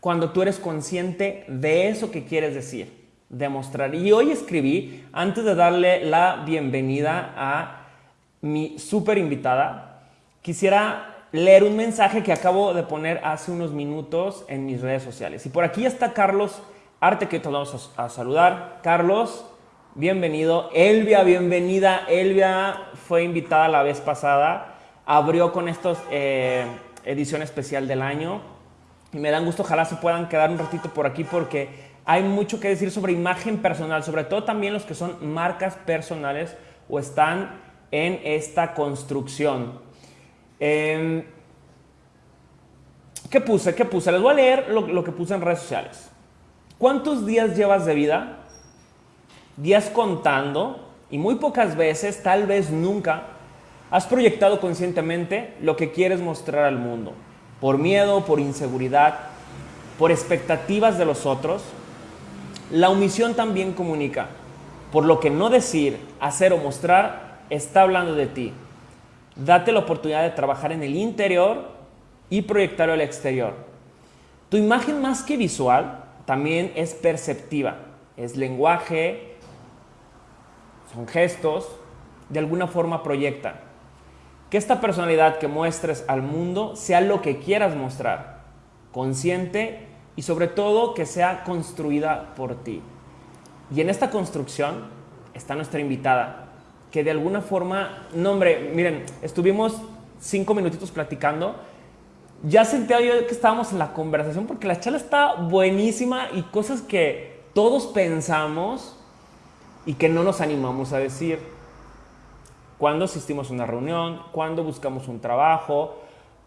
cuando tú eres consciente de eso que quieres decir, demostrar. Y hoy escribí, antes de darle la bienvenida a mi súper invitada, quisiera leer un mensaje que acabo de poner hace unos minutos en mis redes sociales. Y por aquí está Carlos Arte, que te vamos a, saludar. Carlos, bienvenido. Elvia, bienvenida. Elvia fue invitada la vez pasada. Abrió con esta eh, edición especial del año. Y me dan gusto, ojalá se puedan quedar un ratito por aquí porque hay mucho que decir sobre imagen personal, sobre todo también los que son marcas personales o están en esta construcción. Em, ¿Qué puse? ¿Qué puse? Les voy a leer lo, que puse en redes sociales. ¿Cuántos días llevas de vida? Días contando y muy pocas veces, tal vez nunca, has proyectado conscientemente lo que quieres mostrar al mundo. Por miedo, por inseguridad, por expectativas de los otros. La omisión también comunica. Por lo que no decir, hacer o mostrar está hablando de ti date la oportunidad de trabajar en el interior y proyectarlo al exterior. Tu imagen más que visual también es perceptiva, es lenguaje, son gestos, de alguna forma proyecta. Que esta personalidad que muestres al mundo sea lo que quieras mostrar, consciente y sobre todo que sea construida por ti. Y en esta construcción está nuestra invitada, que de alguna forma, no hombre, miren, estuvimos cinco minutitos platicando. Ya sentía yo que estábamos en la conversación porque la charla está buenísima y cosas que todos pensamos y que no nos animamos a decir. Cuando asistimos a una reunión, cuando buscamos un trabajo,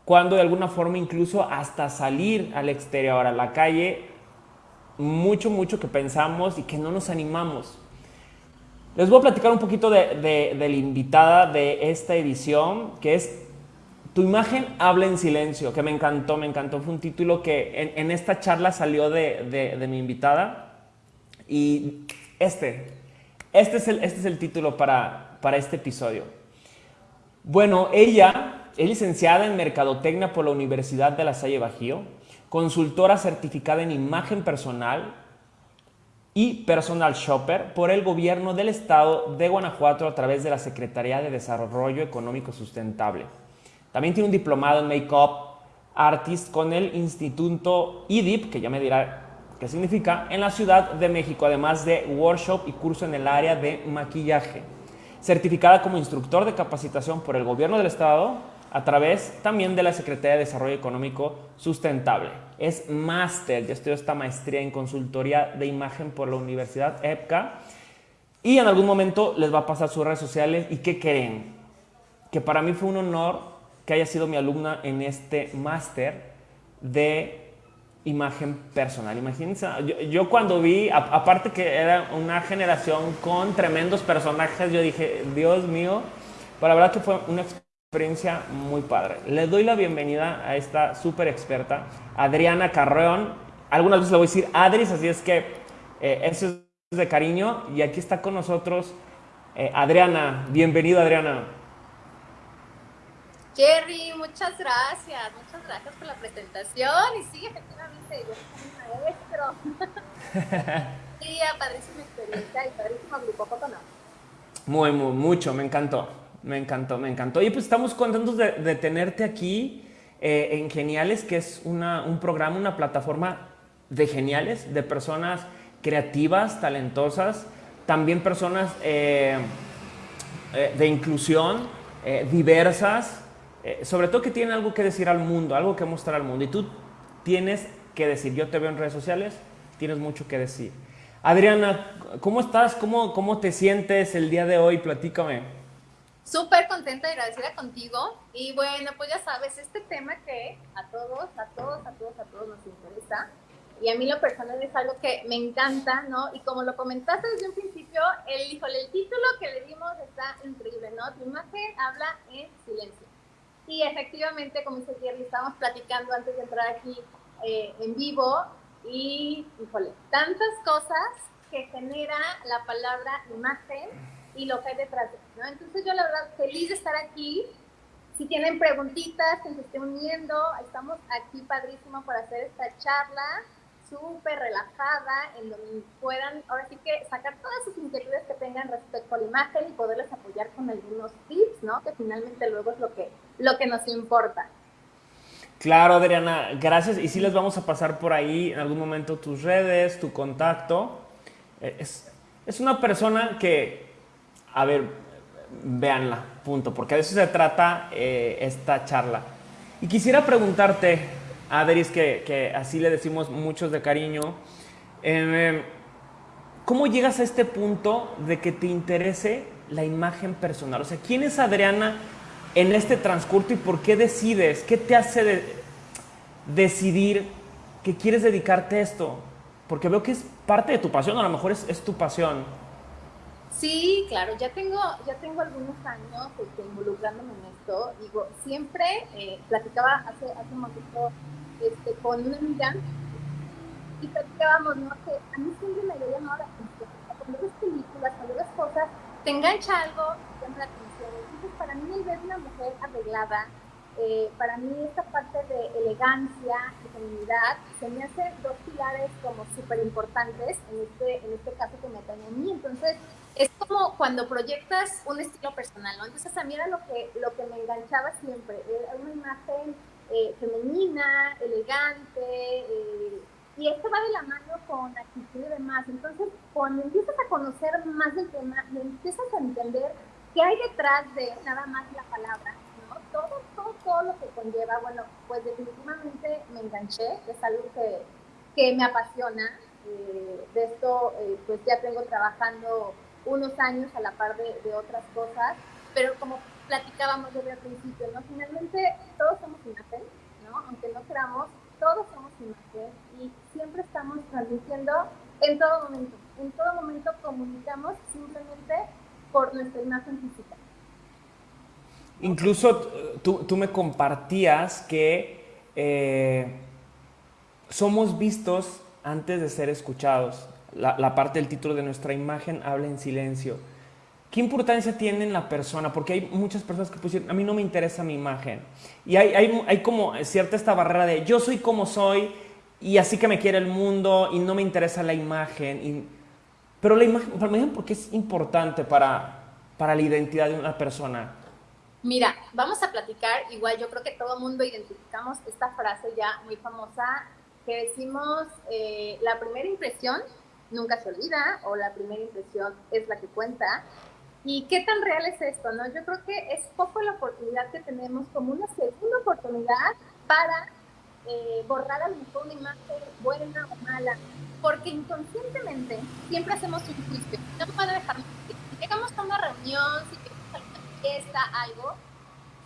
cuando de alguna forma incluso hasta salir al exterior, a la calle, mucho, mucho que pensamos y que no nos animamos. Les voy a platicar un poquito de, la invitada de esta edición, que es Tu imagen habla en silencio, que me encantó, me encantó. Fue un título que en, esta charla salió de, mi invitada. Y este, este es el, este es el título para, para este episodio. Bueno, ella es licenciada en Mercadotecnia por la Universidad de La Salle Bajío, consultora certificada en imagen personal y Personal Shopper por el gobierno del estado de Guanajuato a través de la Secretaría de Desarrollo Económico Sustentable. También tiene un diplomado en Makeup Artist con el Instituto IDIP, que ya me dirá qué significa, en la Ciudad de México, además de workshop y curso en el área de maquillaje. Certificada como instructor de capacitación por el gobierno del estado a través también de la Secretaría de Desarrollo Económico Sustentable. Es máster, ya estudió esta maestría en consultoría de imagen por la Universidad EPCA y en algún momento les va a pasar sus redes sociales y ¿qué creen? Que para mí fue un honor que haya sido mi alumna en este máster de imagen personal. Imagínense, yo, cuando vi, aparte que era una generación con tremendos personajes, yo dije, Dios mío, pero la verdad que fue una experiencia experiencia muy padre. Le doy la bienvenida a esta súper experta, Adriana Carreón. Algunas veces le voy a decir Adris, así es que eh, eso es de cariño. Y aquí está con nosotros eh, Adriana. Bienvenido, Adriana. Jerry, muchas gracias. Muchas gracias por la presentación. Y sí, efectivamente, yo soy maestro. sí, padrísima experiencia y padrísimo grupo, ¿cómo no? Muy, muy, mucho, me encantó. Me encantó, me encantó. Y pues estamos contentos de, tenerte aquí eh, en Geniales, que es un programa, una plataforma de geniales, de personas creativas, talentosas, también personas eh, eh, de inclusión, diversas, sobre todo que tienen algo que decir al mundo, algo que mostrar al mundo. Y tú tienes que decir, yo te veo en redes sociales, tienes mucho que decir. Adriana, ¿cómo estás? ¿Cómo, cómo te sientes el día de hoy? Platícame. Súper contenta y agradecida contigo. Y bueno, pues ya sabes, este tema que a todos, a todos, a todos, a todos nos interesa. Y a mí lo personal es algo que me encanta, ¿no? Y como lo comentaste desde un principio, el, híjole, el título que le dimos está increíble, ¿no? Tu imagen habla en silencio. Y efectivamente, como dice Jerry, estábamos platicando antes de entrar aquí eh, en vivo y, híjole, tantas cosas que genera la palabra imagen y lo que hay detrás. ¿no? Entonces yo la verdad feliz de estar aquí si tienen preguntitas, que se esté uniendo, estamos aquí padrísimo para hacer esta charla súper relajada, en donde puedan, ahora sí que sacar todas sus inquietudes que tengan respecto a la imagen y poderles apoyar con algunos tips, ¿no? Que finalmente luego es lo que, lo que nos importa. Claro, Adriana, gracias. Y sí les vamos a pasar por ahí en algún momento tus redes, tu contacto. Eh, es, es una persona que, a ver, véanla, punto, porque de eso se trata eh, esta charla. Y quisiera preguntarte, Adris, que, que, así le decimos muchos de cariño, em, ¿cómo llegas a este punto de que te interese la imagen personal? O sea, ¿quién es Adriana en este transcurso y por qué decides? ¿Qué te hace decidir que quieres dedicarte a esto? Porque veo que es parte de tu pasión, a lo mejor es, es tu pasión. Sí, claro, ya tengo, ya tengo algunos años este, involucrándome en esto. Digo, siempre eh, platicaba hace, hace un momento este, con una amiga y platicábamos, ¿no? Que a mí siempre me había llamado la atención. Cuando ves películas, cuando ves cosas, te engancha algo, te llama la atención. Entonces, para mí, el ver una mujer arreglada, eh, para mí esta parte de elegancia y feminidad se me hacen dos pilares como súper importantes en este, en este caso que me atañe a mí. Entonces, es como cuando proyectas un estilo personal, ¿no? Entonces a mí era lo que, lo que me enganchaba siempre, era una imagen eh, femenina, elegante, eh, y esto va de la mano con actitud y demás. Entonces, cuando empiezas a conocer más del tema, empiezas a entender qué hay detrás de nada más la palabra, ¿no? Todo, todo, todo lo que conlleva, bueno, pues definitivamente me enganché, es algo que, que me apasiona. Eh, de esto, pues ya tengo trabajando unos años a la par de, otras cosas, pero como platicábamos desde el principio, ¿no? Finalmente todos somos imagen, ¿no? Aunque no creamos, todos somos imagen y siempre estamos transmitiendo en todo momento. En todo momento comunicamos simplemente por nuestra imagen física. Incluso tú, tú me compartías que eh, somos vistos antes de ser escuchados la, parte del título de nuestra imagen habla en silencio. ¿Qué importancia tiene en la persona? Porque hay muchas personas que pusieron, a mí no me interesa mi imagen. Y hay, hay, como cierta esta barrera de yo soy como soy y así que me quiere el mundo y no me interesa la imagen. Y, pero la imagen, ¿por qué es importante para, para la identidad de una persona? Mira, vamos a platicar, igual yo creo que todo el mundo identificamos esta frase ya muy famosa que decimos, eh, la primera impresión nunca se olvida o la primera impresión es la que cuenta. ¿Y qué tan real es esto? No? Yo creo que es poco la oportunidad que tenemos como una segunda oportunidad para eh, borrar a lo mejor una imagen buena o mala, porque inconscientemente siempre hacemos un juicio. No a dejar Si llegamos a una reunión, si llegamos a una fiesta, algo,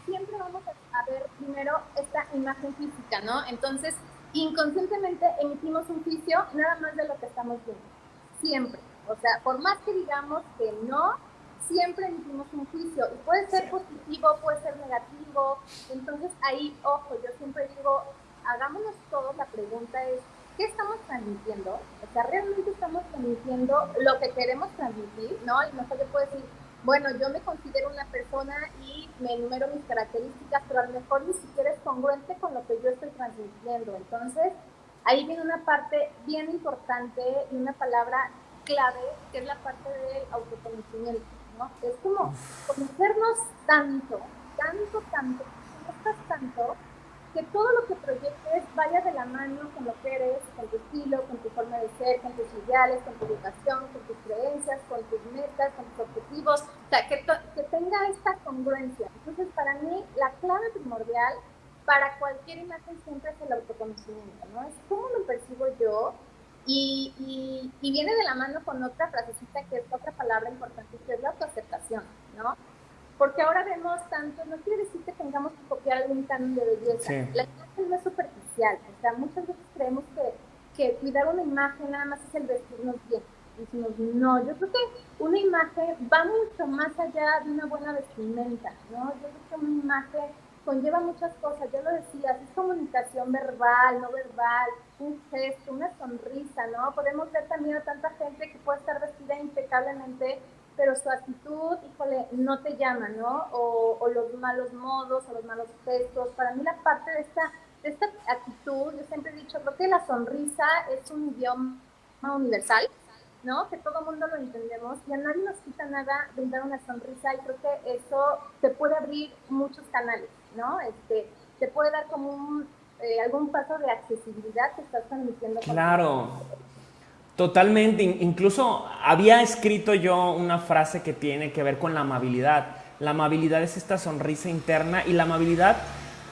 siempre vamos a ver primero esta imagen física, ¿no? Entonces, inconscientemente emitimos un juicio nada más de lo que estamos viendo siempre. O sea, por más que digamos que no, siempre emitimos un juicio y puede ser positivo, puede ser negativo. Entonces ahí, ojo, yo siempre digo, hagámonos todos, la pregunta es, ¿qué estamos transmitiendo? O sea, ¿realmente estamos transmitiendo lo que queremos transmitir? ¿No? Y mejor yo puedo decir, bueno, yo me considero una persona y me enumero mis características, pero a lo mejor ni siquiera es congruente con lo que yo estoy transmitiendo. Entonces, ahí viene una parte bien importante y una palabra clave, que es la parte del autoconocimiento, Es como conocernos tanto, tanto, tanto, conozcas tanto, que todo lo que proyectes vaya de la mano con lo que eres, con tu estilo, con tu forma de ser, con tus ideales, con tu educación, con tus creencias, con tus metas, con tus objetivos, o que, que tenga esta congruencia. Entonces, para mí, la clave primordial para cualquier imagen siempre es el autoconocimiento, ¿no? Es cómo me percibo yo y, y, viene de la mano con otra frasecita que es otra palabra importante, que es la autoaceptación, ¿no? Porque ahora vemos tanto, no quiere decir que tengamos que copiar algún canon de belleza. La imagen no es superficial, o sea, muchas veces creemos que, que cuidar una imagen nada más es el vestirnos bien. Y decimos, no, yo creo que una imagen va mucho más allá de una buena vestimenta, ¿no? Yo creo que una imagen conlleva muchas cosas, ya lo decías, es comunicación verbal, no verbal, un gesto, una sonrisa, ¿no? Podemos ver también a tanta gente que puede estar vestida impecablemente, pero su actitud, híjole, no te llama, ¿no? O, o, los malos modos, o los malos gestos. Para mí la parte de esta, de esta actitud, yo siempre he dicho, creo que la sonrisa es un idioma universal, ¿no? Que todo mundo lo entendemos y a nadie nos quita nada brindar una sonrisa y creo que eso te puede abrir muchos canales, ¿no? Este, te puede dar como un, eh, algún paso de accesibilidad que estás transmitiendo. Claro. Totalmente, incluso había escrito yo una frase que tiene que ver con la amabilidad. La amabilidad es esta sonrisa interna y la amabilidad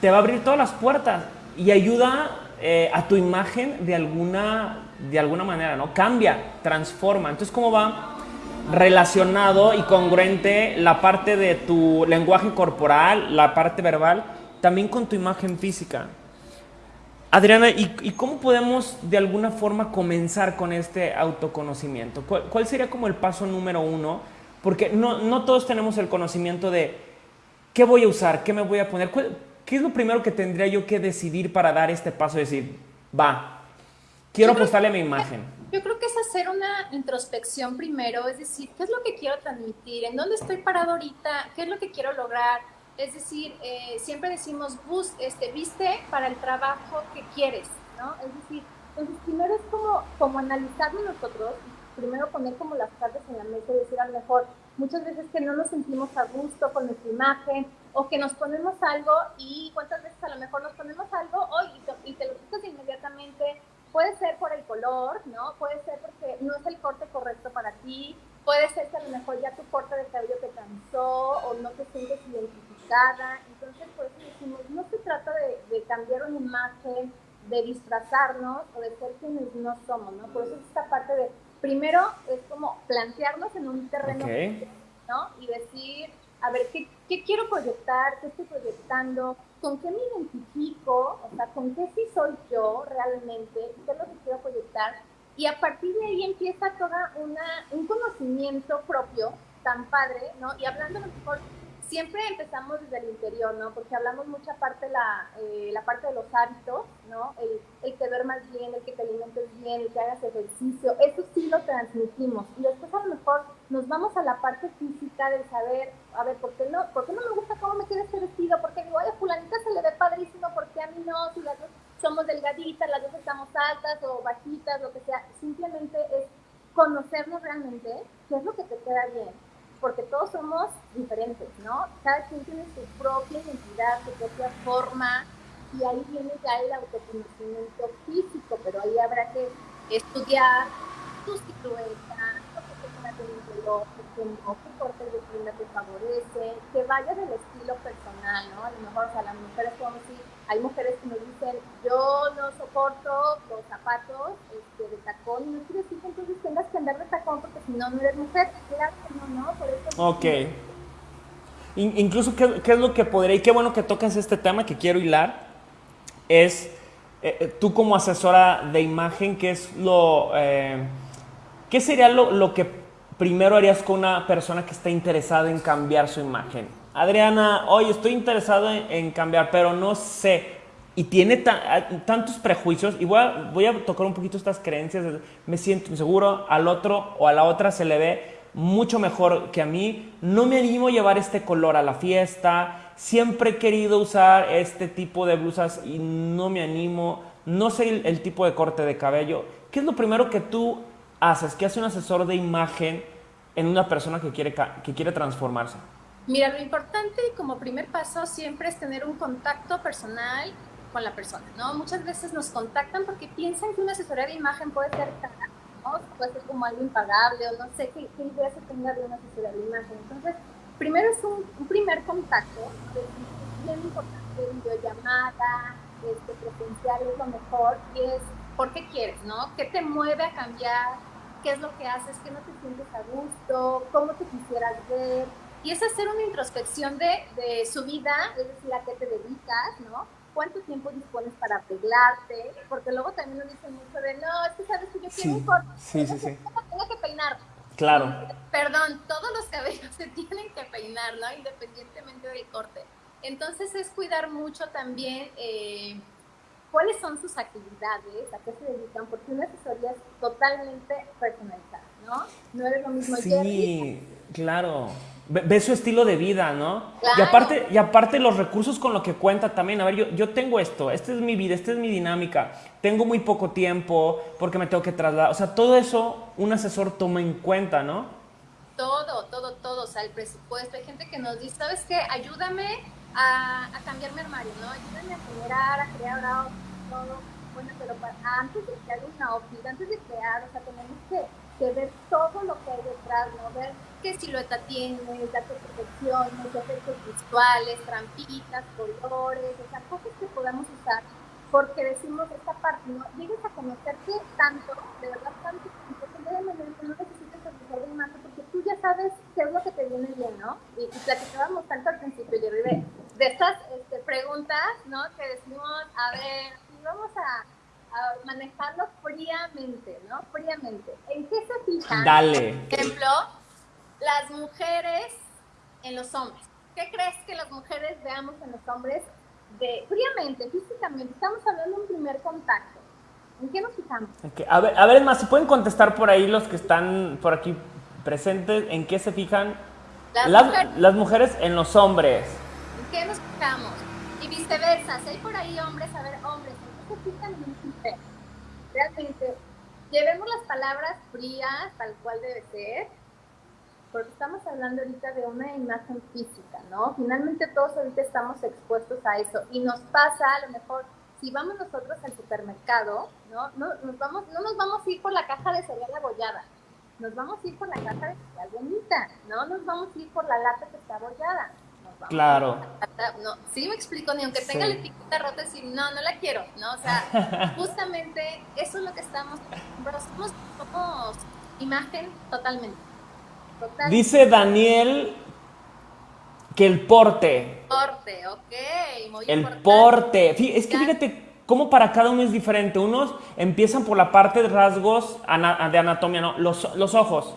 te va a abrir todas las puertas y ayuda eh, a tu imagen de alguna, de alguna manera, ¿no? Cambia, transforma. Entonces, ¿cómo va relacionado y congruente la parte de tu lenguaje corporal, la parte verbal, también con tu imagen física? Adriana, ¿y, cómo podemos de alguna forma comenzar con este autoconocimiento? ¿Cuál, sería como el paso número uno? Porque no, no, todos tenemos el conocimiento de qué voy a usar, qué me voy a poner. ¿Qué es lo primero que tendría yo que decidir para dar este paso? Decir, va, quiero apostarle a mi imagen. Yo creo que es hacer una introspección primero, es decir, ¿qué es lo que quiero transmitir? ¿En dónde estoy parado ahorita? ¿Qué es lo que quiero lograr? Es decir, eh, siempre decimos, bus, este, viste para el trabajo que quieres, ¿no? Es decir, entonces primero es como, como analizarlo nosotros, primero poner como las cartas en la mesa y decir a lo mejor, muchas veces que no nos sentimos a gusto con nuestra imagen o que nos ponemos algo y cuántas veces a lo mejor nos ponemos algo y, te, lo quitas inmediatamente. Puede ser por el color, ¿no? Puede ser porque no es el corte correcto para ti. Puede ser que a lo mejor ya tu corte de cabello te cansó o no te sientes identificado entonces, por eso decimos, no se trata de, cambiar una imagen, de disfrazarnos o de ser quienes no somos, ¿no? Por eso es esta parte de, primero es como plantearnos en un terreno, ¿no? Y decir, a ver, ¿qué, ¿qué, quiero proyectar? ¿Qué estoy proyectando? ¿Con qué me identifico? O sea, ¿con qué sí soy yo realmente? ¿Qué es lo que quiero proyectar? Y a partir de ahí empieza toda una, un conocimiento propio tan padre, ¿no? Y hablando a lo mejor siempre empezamos desde el interior, ¿no? Porque hablamos mucha parte la, eh, la parte de los hábitos, ¿no? El, el, que duermas bien, el que te alimentes bien, el que hagas ejercicio, eso sí lo transmitimos. Y después a lo mejor nos vamos a la parte física de saber, a ver, ¿por qué no, por qué no me gusta cómo me queda este vestido? Porque digo, ay, a fulanita se le ve padrísimo, porque a mí no? Si las dos somos delgaditas, las dos estamos altas o bajitas, lo que sea. Simplemente es conocernos realmente, qué es lo que te queda bien porque todos somos diferentes, ¿no? Cada quien tiene su propia identidad, su propia forma, y ahí viene ya el autoconocimiento físico, pero ahí habrá que estudiar tu silueta, lo que te que no, qué corte de prenda te favorece, que vaya del estilo personal, ¿no? A lo mejor, o sea, las mujeres podemos decir, hay mujeres que nos dicen, yo no soporto los zapatos este, de tacón, no quiere decir que entonces tengas que andar de tacón porque si no, no eres mujer. Claro que no, ¿no? Por eso ok. incluso, ¿qué, ¿qué, es lo que podría, y qué bueno que tocas este tema que quiero hilar, es eh, eh, tú como asesora de imagen, ¿qué es lo, eh, qué sería lo, lo que primero harías con una persona que está interesada en cambiar su imagen? Adriana, oye, estoy interesado en, cambiar, pero no sé. Y tiene tantos prejuicios, y voy a, voy a tocar un poquito estas creencias. Me siento inseguro, al otro o a la otra se le ve mucho mejor que a mí. No me animo a llevar este color a la fiesta. Siempre he querido usar este tipo de blusas y no me animo. No sé el, el tipo de corte de cabello. ¿Qué es lo primero que tú haces? ¿Qué hace un asesor de imagen en una persona que quiere, que quiere transformarse? Mira, lo importante como primer paso siempre es tener un contacto personal con la persona, ¿no? Muchas veces nos contactan porque piensan que una asesoría de imagen puede ser cara, ¿no? Puede ser como algo impagable o no sé qué, idea se tenga de una asesoría de imagen. Entonces, primero es un, primer contacto, es bien importante, videollamada, este, presencial es lo mejor y es por qué quieres, ¿no? ¿Qué te mueve a cambiar? ¿Qué es lo que haces? ¿Qué no te sientes a gusto? ¿Cómo te quisieras ver? Y es hacer una introspección de, de, su vida, es decir, a qué te dedicas, ¿no? ¿Cuánto tiempo dispones para arreglarte? Porque luego también nos dicen mucho de, no, es que sabes que yo quiero un corte, sí, sí, sí. tengo que peinar. Claro. Perdón, todos los cabellos se tienen que peinar, ¿no? Independientemente del corte. Entonces es cuidar mucho también eh, cuáles son sus actividades, a qué se dedican, porque una asesoría es totalmente personalizada, ¿no? No es lo mismo. Sí. Claro. Ve, su estilo de vida, ¿no? Claro. Y aparte, y aparte los recursos con lo que cuenta también. A ver, yo, yo tengo esto, esta es mi vida, esta es mi dinámica. Tengo muy poco tiempo porque me tengo que trasladar. O sea, todo eso un asesor toma en cuenta, ¿no? Todo, todo, todo. O sea, el presupuesto. Hay gente que nos dice, ¿sabes qué? Ayúdame a, a cambiar mi armario, ¿no? Ayúdame a generar, a crear todo. Bueno, pero antes de crear una outfit, antes de crear, o sea, tenemos que, que ver todo lo que hay detrás, ¿no? Ver qué silueta tiene, datos de protecciones, efectos visuales, trampitas, colores, o sea, cosas que podamos usar, porque decimos esta parte, ¿no? Llegues a conocerte tanto, de verdad tanto, que de manera que no de imagen, porque tú ya sabes qué es lo que te viene bien, ¿no? Y, y platicábamos tanto al principio, yo de, de estas este, preguntas, ¿no? Que decimos, a ver, vamos a, a manejarlo fríamente, ¿no? Fríamente. ¿En qué se fijan? Dale. Por ejemplo, las mujeres en los hombres. ¿Qué crees que las mujeres veamos en los hombres de fríamente, físicamente? Estamos hablando de un primer contacto. ¿En qué nos fijamos? A ver, a ver, es más, si pueden contestar por ahí los que están por aquí presentes, ¿en qué se fijan las, las, mujeres. las mujeres en los hombres? ¿En qué nos fijamos? Y viceversa, si hay por ahí hombres, a ver, hombres, ¿en qué se fijan en? Realmente, llevemos las palabras frías, tal cual debe ser, porque estamos hablando ahorita de una imagen física, ¿no? Finalmente todos ahorita estamos expuestos a eso y nos pasa a lo mejor si vamos nosotros al supermercado, ¿no? No nos vamos, no nos vamos a ir por la caja de cereal abollada, nos vamos a ir por la caja de cereal bonita, ¿no? Nos vamos a ir por la lata que está abollada. Claro. No, sí me explico, ni aunque tenga sí. la etiqueta rota, decir, no, no la quiero, ¿no? O sea, justamente eso es lo que estamos, somos, somos imagen totalmente. Total. Dice Daniel que el porte. Porte, ok, muy El importante. porte. Es que fíjate cómo para cada uno es diferente. Unos empiezan por la parte de rasgos de anatomía, ¿no? Los, los ojos.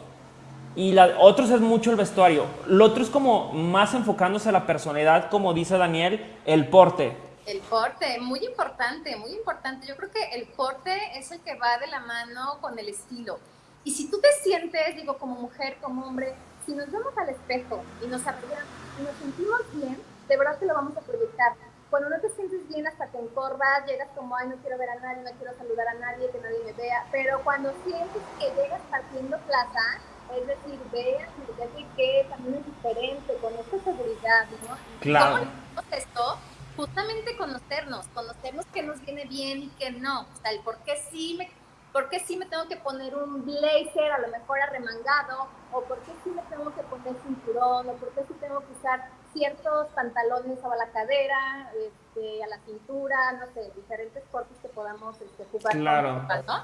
Y la, otros es mucho el vestuario. Lo otro es como más enfocándose a la personalidad, como dice Daniel, el porte. El porte, muy importante, muy importante. Yo creo que el porte es el que va de la mano con el estilo. Y si tú te sientes, digo, como mujer, como hombre, si nos vemos al espejo y nos apoyamos y nos sentimos bien, de verdad que lo vamos a proyectar. Cuando no te sientes bien, hasta te encorvas, llegas como, ay, no quiero ver a nadie, no quiero saludar a nadie, que nadie me vea. Pero cuando sientes que llegas partiendo plaza, es decir, veas, ya que también es diferente, con esta seguridad, ¿no? Claro. ¿Cómo esto? Justamente conocernos, conocernos qué nos viene bien y qué no. O sea, el por qué sí me ¿Por qué sí me tengo que poner un blazer, a lo mejor arremangado? ¿O por qué sí me tengo que poner cinturón? ¿O por qué sí tengo que usar ciertos pantalones a la cadera, este, a la cintura? No sé, diferentes cortes que podamos este, jugar. Claro. Con, ¿no?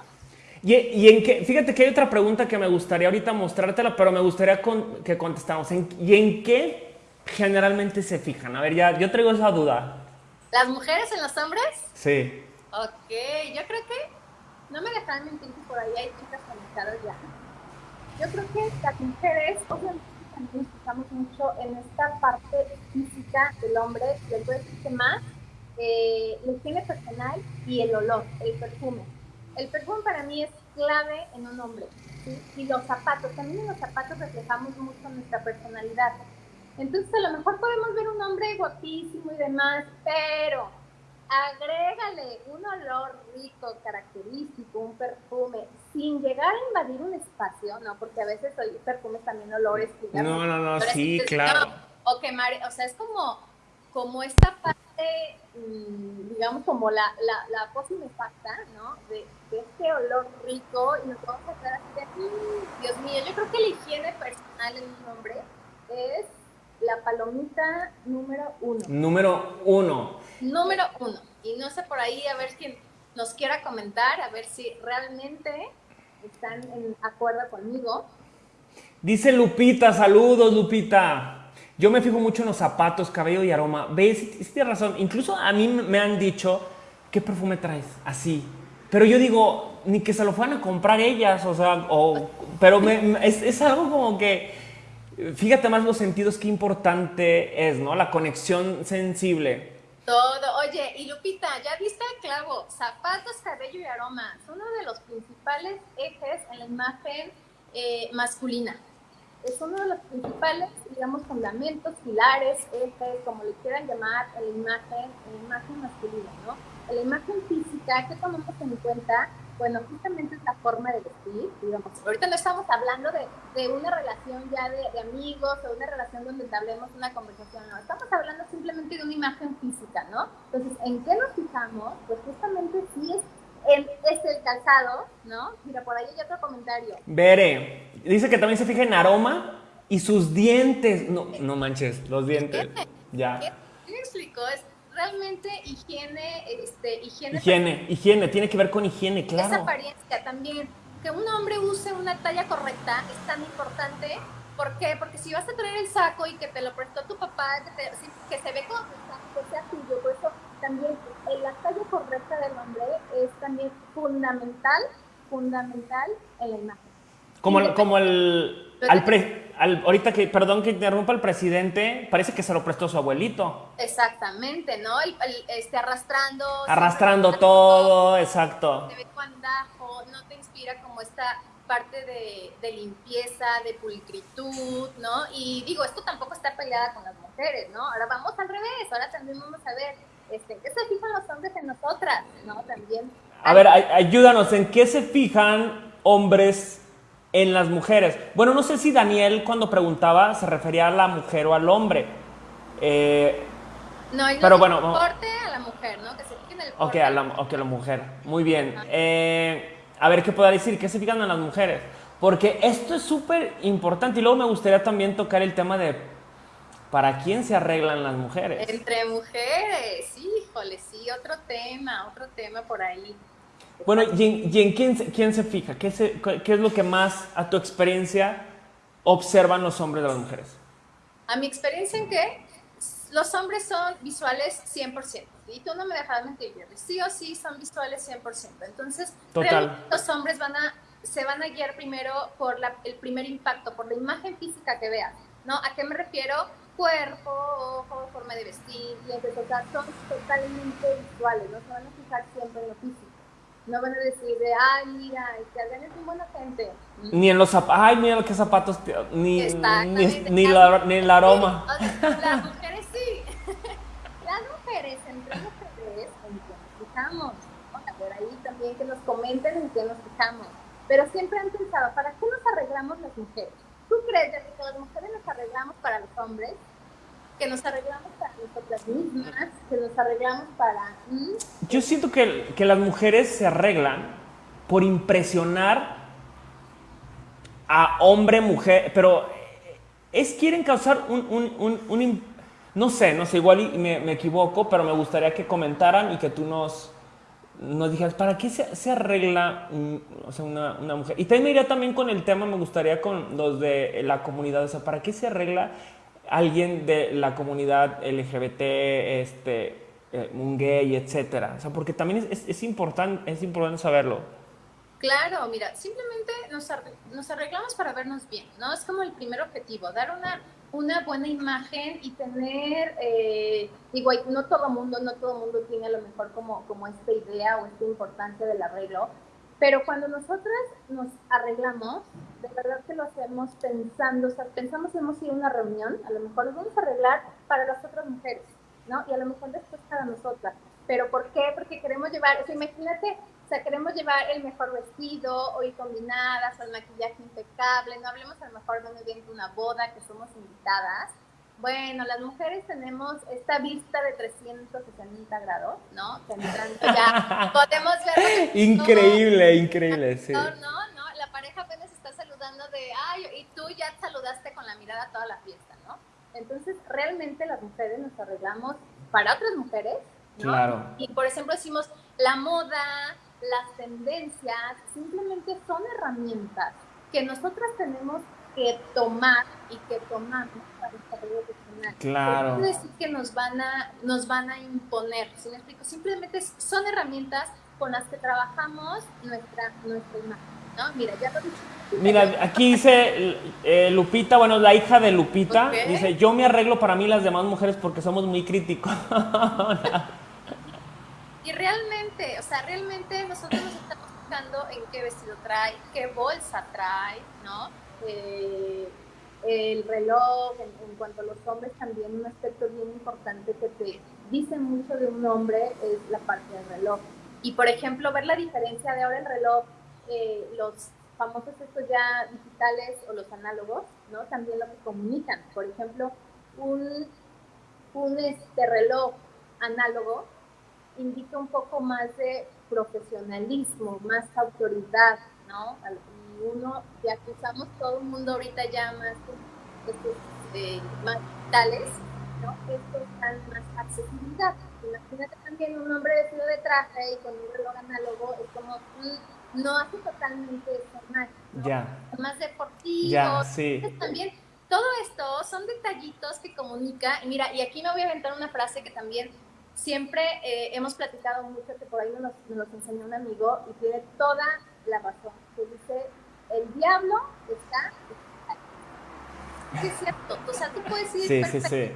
Y, y, en qué, fíjate que hay otra pregunta que me gustaría ahorita mostrártela, pero me gustaría con, que contestamos. ¿En, ¿Y en qué generalmente se fijan? A ver, ya, yo traigo esa duda. ¿Las mujeres en los hombres? Sí. Ok, yo creo que no me dejan mentir que por ahí hay chicas conectadas ya. Yo creo que las mujeres, obviamente, también fijamos mucho en esta parte física del hombre, del que más, eh, la higiene personal y el olor, el perfume. El perfume para mí es clave en un hombre. Y los zapatos, también en los zapatos reflejamos mucho nuestra personalidad. Entonces, a lo mejor podemos ver un hombre guapísimo y demás, pero agrégale un olor rico, característico, un perfume, sin llegar a invadir un espacio, ¿no? Porque a veces hay perfumes también olores. Digamos, no, no, no, sí, entonces, claro. No, o quemar, o sea, es como, como esta parte, mmm, digamos, como la, la, la facta, ¿no? De, de, este olor rico y nos vamos a quedar así de, mmm, Dios mío, yo creo que la higiene personal en un hombre es la palomita número uno. Número uno. Número uno. Y no sé por ahí a ver quién nos quiera comentar, a ver si realmente están en acuerdo conmigo. Dice Lupita, saludos Lupita. Yo me fijo mucho en los zapatos, cabello y aroma. ¿Ves? Tienes razón. Incluso a mí me han dicho, ¿qué perfume traes? Así. Pero yo digo, ni que se lo fueran a comprar ellas, o sea, o, pero me, es, es algo como que Fíjate más los sentidos, qué importante es, ¿no? La conexión sensible. Todo. Oye, y Lupita, ya viste el clavo, zapatos, cabello y aroma. Son uno de los principales ejes en la imagen eh, masculina. es uno de los principales, digamos, fundamentos, pilares, ejes, como le quieran llamar, la imagen, la imagen masculina, ¿no? La imagen física, ¿qué tomamos en cuenta? Bueno, justamente es la forma de vestir, digamos. Ahorita no estamos hablando de, de una relación ya de, de, amigos o una relación donde entablemos una conversación, no. Estamos hablando simplemente de una imagen física, ¿no? Entonces, ¿en qué nos fijamos? Pues justamente sí es el, es el calzado, ¿no? Mira, por ahí hay otro comentario. Bere, dice que también se fija en aroma y sus dientes. No, no manches, los dientes. Ya. ¿Qué, me explicó? Es realmente higiene, este, higiene. Higiene, higiene, tiene que ver con higiene, claro. Esa apariencia también. Que un hombre use una talla correcta es tan importante. ¿Por qué? Porque si vas a traer el saco y que te lo prestó tu papá, que, te, que se ve como que sea tuyo, por eso también la talla correcta del hombre es también fundamental, fundamental en la imagen. Como, el, como el, al pre, al, ahorita que, perdón que interrumpa el presidente, parece que se lo prestó su abuelito. Exactamente, ¿no? El, el, este, arrastrando. Arrastrando todo, exacto. Se ve cuandajo, no te inspira como esta parte de, de, limpieza, de pulcritud, ¿no? Y digo, esto tampoco está peleada con las mujeres, ¿no? Ahora vamos al revés, ahora también vamos a ver este, ¿qué se fijan los hombres en nosotras? ¿No? También. A ver, ayúdanos, ¿en qué se fijan hombres en las mujeres? Bueno, no sé si Daniel cuando preguntaba se refería a la mujer o al hombre. Eh, no, pero bueno, porte a la mujer, ¿no? Que se fijen en el porte. Ok, a la, okay, la mujer. Muy bien. Eh, a ver, ¿qué puedo decir? ¿Qué se fijan en las mujeres? Porque esto es súper importante y luego me gustaría también tocar el tema de ¿Para quién se arreglan las mujeres? Entre mujeres, híjole, sí, otro tema, otro tema por ahí. Bueno, ¿y en, y en quién, quién, se fija? ¿Qué, se, ¿Qué, es lo que más, a tu experiencia, observan los hombres de las mujeres? A mi experiencia en que los hombres son visuales 100%. Y tú no me dejas mentir. Sí o sí son visuales 100%. Entonces, Total. los hombres van a, se van a guiar primero por la, el primer impacto, por la imagen física que vean. ¿no? ¿A qué me refiero? cuerpo, ojo, forma de vestir, dientes, o sea, son totalmente visuales, no se van a fijar siempre en lo físico. No van a decir de, ay, mira, que alguien es muy buena gente. Ni en los zapatos, ay, mira qué zapatos, ni, ni, ni, la, ni el aroma. Las mujeres sí. Las mujeres, entre mujeres, en qué nos fijamos. A ver, ahí también que nos comenten en qué nos fijamos. Pero siempre han pensado, ¿para qué nos arreglamos las mujeres? ¿Tú crees que las mujeres nos arreglamos para los hombres? Que nos arreglamos para nosotras mismas, que nos arreglamos para... Yo siento que, que las mujeres se arreglan por impresionar a hombre, mujer, pero es quieren causar un, un, un, un no sé, no sé, igual me, me, equivoco, pero me gustaría que comentaran y que tú nos, nos dijeras, ¿para qué se, se arregla o sea, una, una, mujer? Y también me iría también con el tema, me gustaría con los de la comunidad, o sea, ¿para qué se arregla alguien de la comunidad LGBT, este, eh, un gay, etcétera? O sea, porque también es, es, es, importante, saberlo. Claro, mira, simplemente nos, nos arreglamos para vernos bien, ¿no? Es como el primer objetivo, dar una una buena imagen y tener, eh, digo, no todo mundo, no todo mundo tiene a lo mejor como, como esta idea o esta importancia del arreglo, pero cuando nosotras nos arreglamos, de verdad que lo hacemos pensando, o sea, pensamos que hemos ido a una reunión, a lo mejor nos vamos a arreglar para las otras mujeres, ¿no? Y a lo mejor después para nosotras. ¿Pero por qué? Porque queremos llevar, o sea, imagínate o sea, queremos llevar el mejor vestido, o ir combinadas, el maquillaje impecable. No hablemos a lo mejor de un evento, una boda, que somos invitadas. Bueno, las mujeres tenemos esta vista de 360 grados, ¿no? Que ya podemos ver. increíble, increíble, sí. No, no, no. La pareja apenas está saludando de, ay, y tú ya saludaste con la mirada toda la fiesta, ¿no? Entonces, realmente las mujeres nos arreglamos para otras mujeres, ¿no? Claro. Y por ejemplo decimos, la moda, las tendencias simplemente son herramientas que nosotras tenemos que tomar y que tomamos para el desarrollo personal. Claro. No decir que nos van a, nos van a imponer, ¿sí me explico? Simplemente son herramientas con las que trabajamos nuestra, nuestra imagen. ¿no? Mira, ya lo dije. Mira, aquí dice eh, Lupita, bueno, la hija de Lupita, okay. dice, yo me arreglo para mí las demás mujeres porque somos muy críticos. Y realmente, o sea, realmente nosotros nos estamos fijando en qué vestido trae, qué bolsa trae, ¿no? Eh, el reloj, en, cuanto a los hombres también un aspecto bien importante que te dice mucho de un hombre es la parte del reloj. Y por ejemplo, ver la diferencia de ahora el reloj, eh, los famosos estos ya digitales o los análogos, ¿no? También lo que comunican. Por ejemplo, un, un este reloj análogo indica un poco más de profesionalismo, más autoridad, ¿no? Uno, ya que usamos todo el mundo ahorita ya más, estos, eh, más digitales, ¿no? Estos dan más accesibilidad. Imagínate también un hombre vestido de traje y con un reloj análogo, es como, mm, no hace totalmente formal, ¿no? Ya. Más deportivo. Ya, sí. también todo esto son detallitos que comunica. Y mira, y aquí me voy a aventar una frase que también siempre eh, hemos platicado mucho, que por ahí nos, nos enseñó un amigo y tiene toda la razón, que dice, el diablo está en es cierto, o sea, tú puedes decir, sí, sí, sí.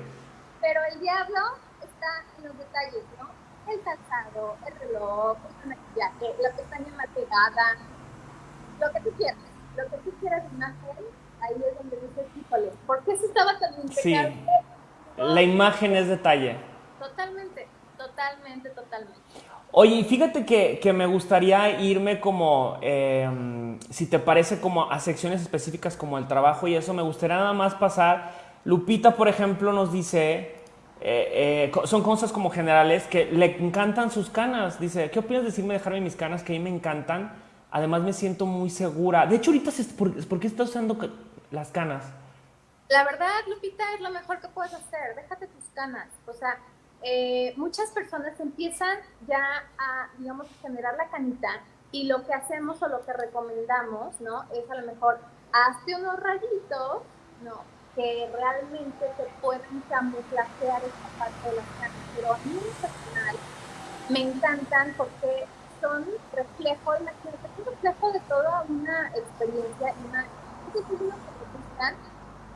pero el diablo está en los detalles, ¿no? El calzado, el reloj, el maquillaje, la pestaña maquillada, lo que tú quieras, lo que tú quieras imagen, ahí es donde dices, híjole, ¿por qué se estaba tan impecable? Sí. La imagen es detalle. Totalmente, totalmente, totalmente. Oye, fíjate que, me gustaría irme como, em, si te parece, como a secciones específicas como el trabajo y eso, me gustaría nada más pasar. Lupita, por ejemplo, nos dice, eh, eh, son cosas como generales, que le encantan sus canas. Dice, ¿qué opinas de decirme dejarme mis canas? Que a mí me encantan. Además me siento muy segura. De hecho, ahorita, ¿por, ¿por qué estás usando las canas? La verdad, Lupita, es lo mejor que puedes hacer. Déjate tus canas. O sea, eh, muchas personas empiezan ya a, digamos, generar la canita y lo que hacemos o lo que recomendamos, ¿no? Es a lo mejor, hazte unos rayitos, ¿no? Que realmente te pueden camuflajear esta parte de las canas. Pero a mí personal me encantan porque son reflejo, imagínate, un reflejo de toda una experiencia y una...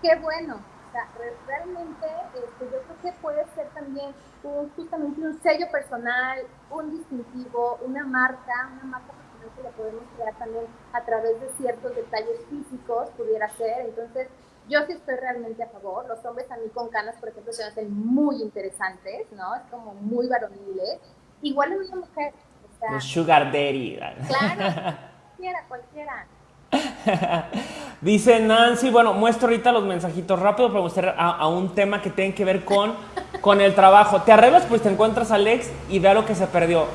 Qué bueno, sea, realmente este, yo creo que puede ser también un, justamente un sello personal, un distintivo, una marca, una marca personal que la podemos crear también a través de ciertos detalles físicos, pudiera ser. Entonces, yo sí estoy realmente a favor. Los hombres a mí con canas, por ejemplo, se hacen muy interesantes, ¿no? Es como muy varoniles. Igual en una mujer. O sugar daddy. Claro, cualquiera, cualquiera. Dice Nancy, bueno, muestro ahorita los mensajitos rápido para mostrar a, un tema que tiene que ver con, con el trabajo. Te arreglas, pues te encuentras a Alex y vea lo que se perdió.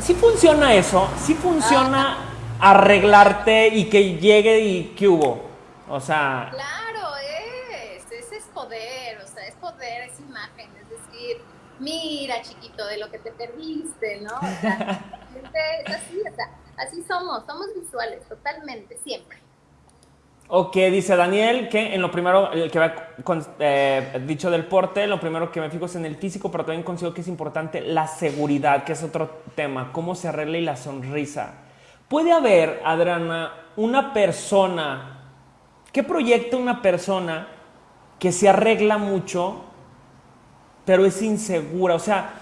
¿Sí funciona eso? ¿Sí funciona arreglarte y que llegue y que hubo? O sea... Claro, es, ese es poder, o sea, es poder, es imagen, es decir, mira chiquito de lo que te perdiste, ¿no? O sea, es así, o sea Así somos, somos visuales, totalmente, siempre. Ok, dice Daniel que en lo primero, el que había eh, dicho del porte, lo primero que me fijo es en el físico, pero también considero que es importante la seguridad, que es otro tema, cómo se arregla y la sonrisa. Puede haber, Adriana, una persona, ¿qué proyecta una persona que se arregla mucho, pero es insegura? O sea,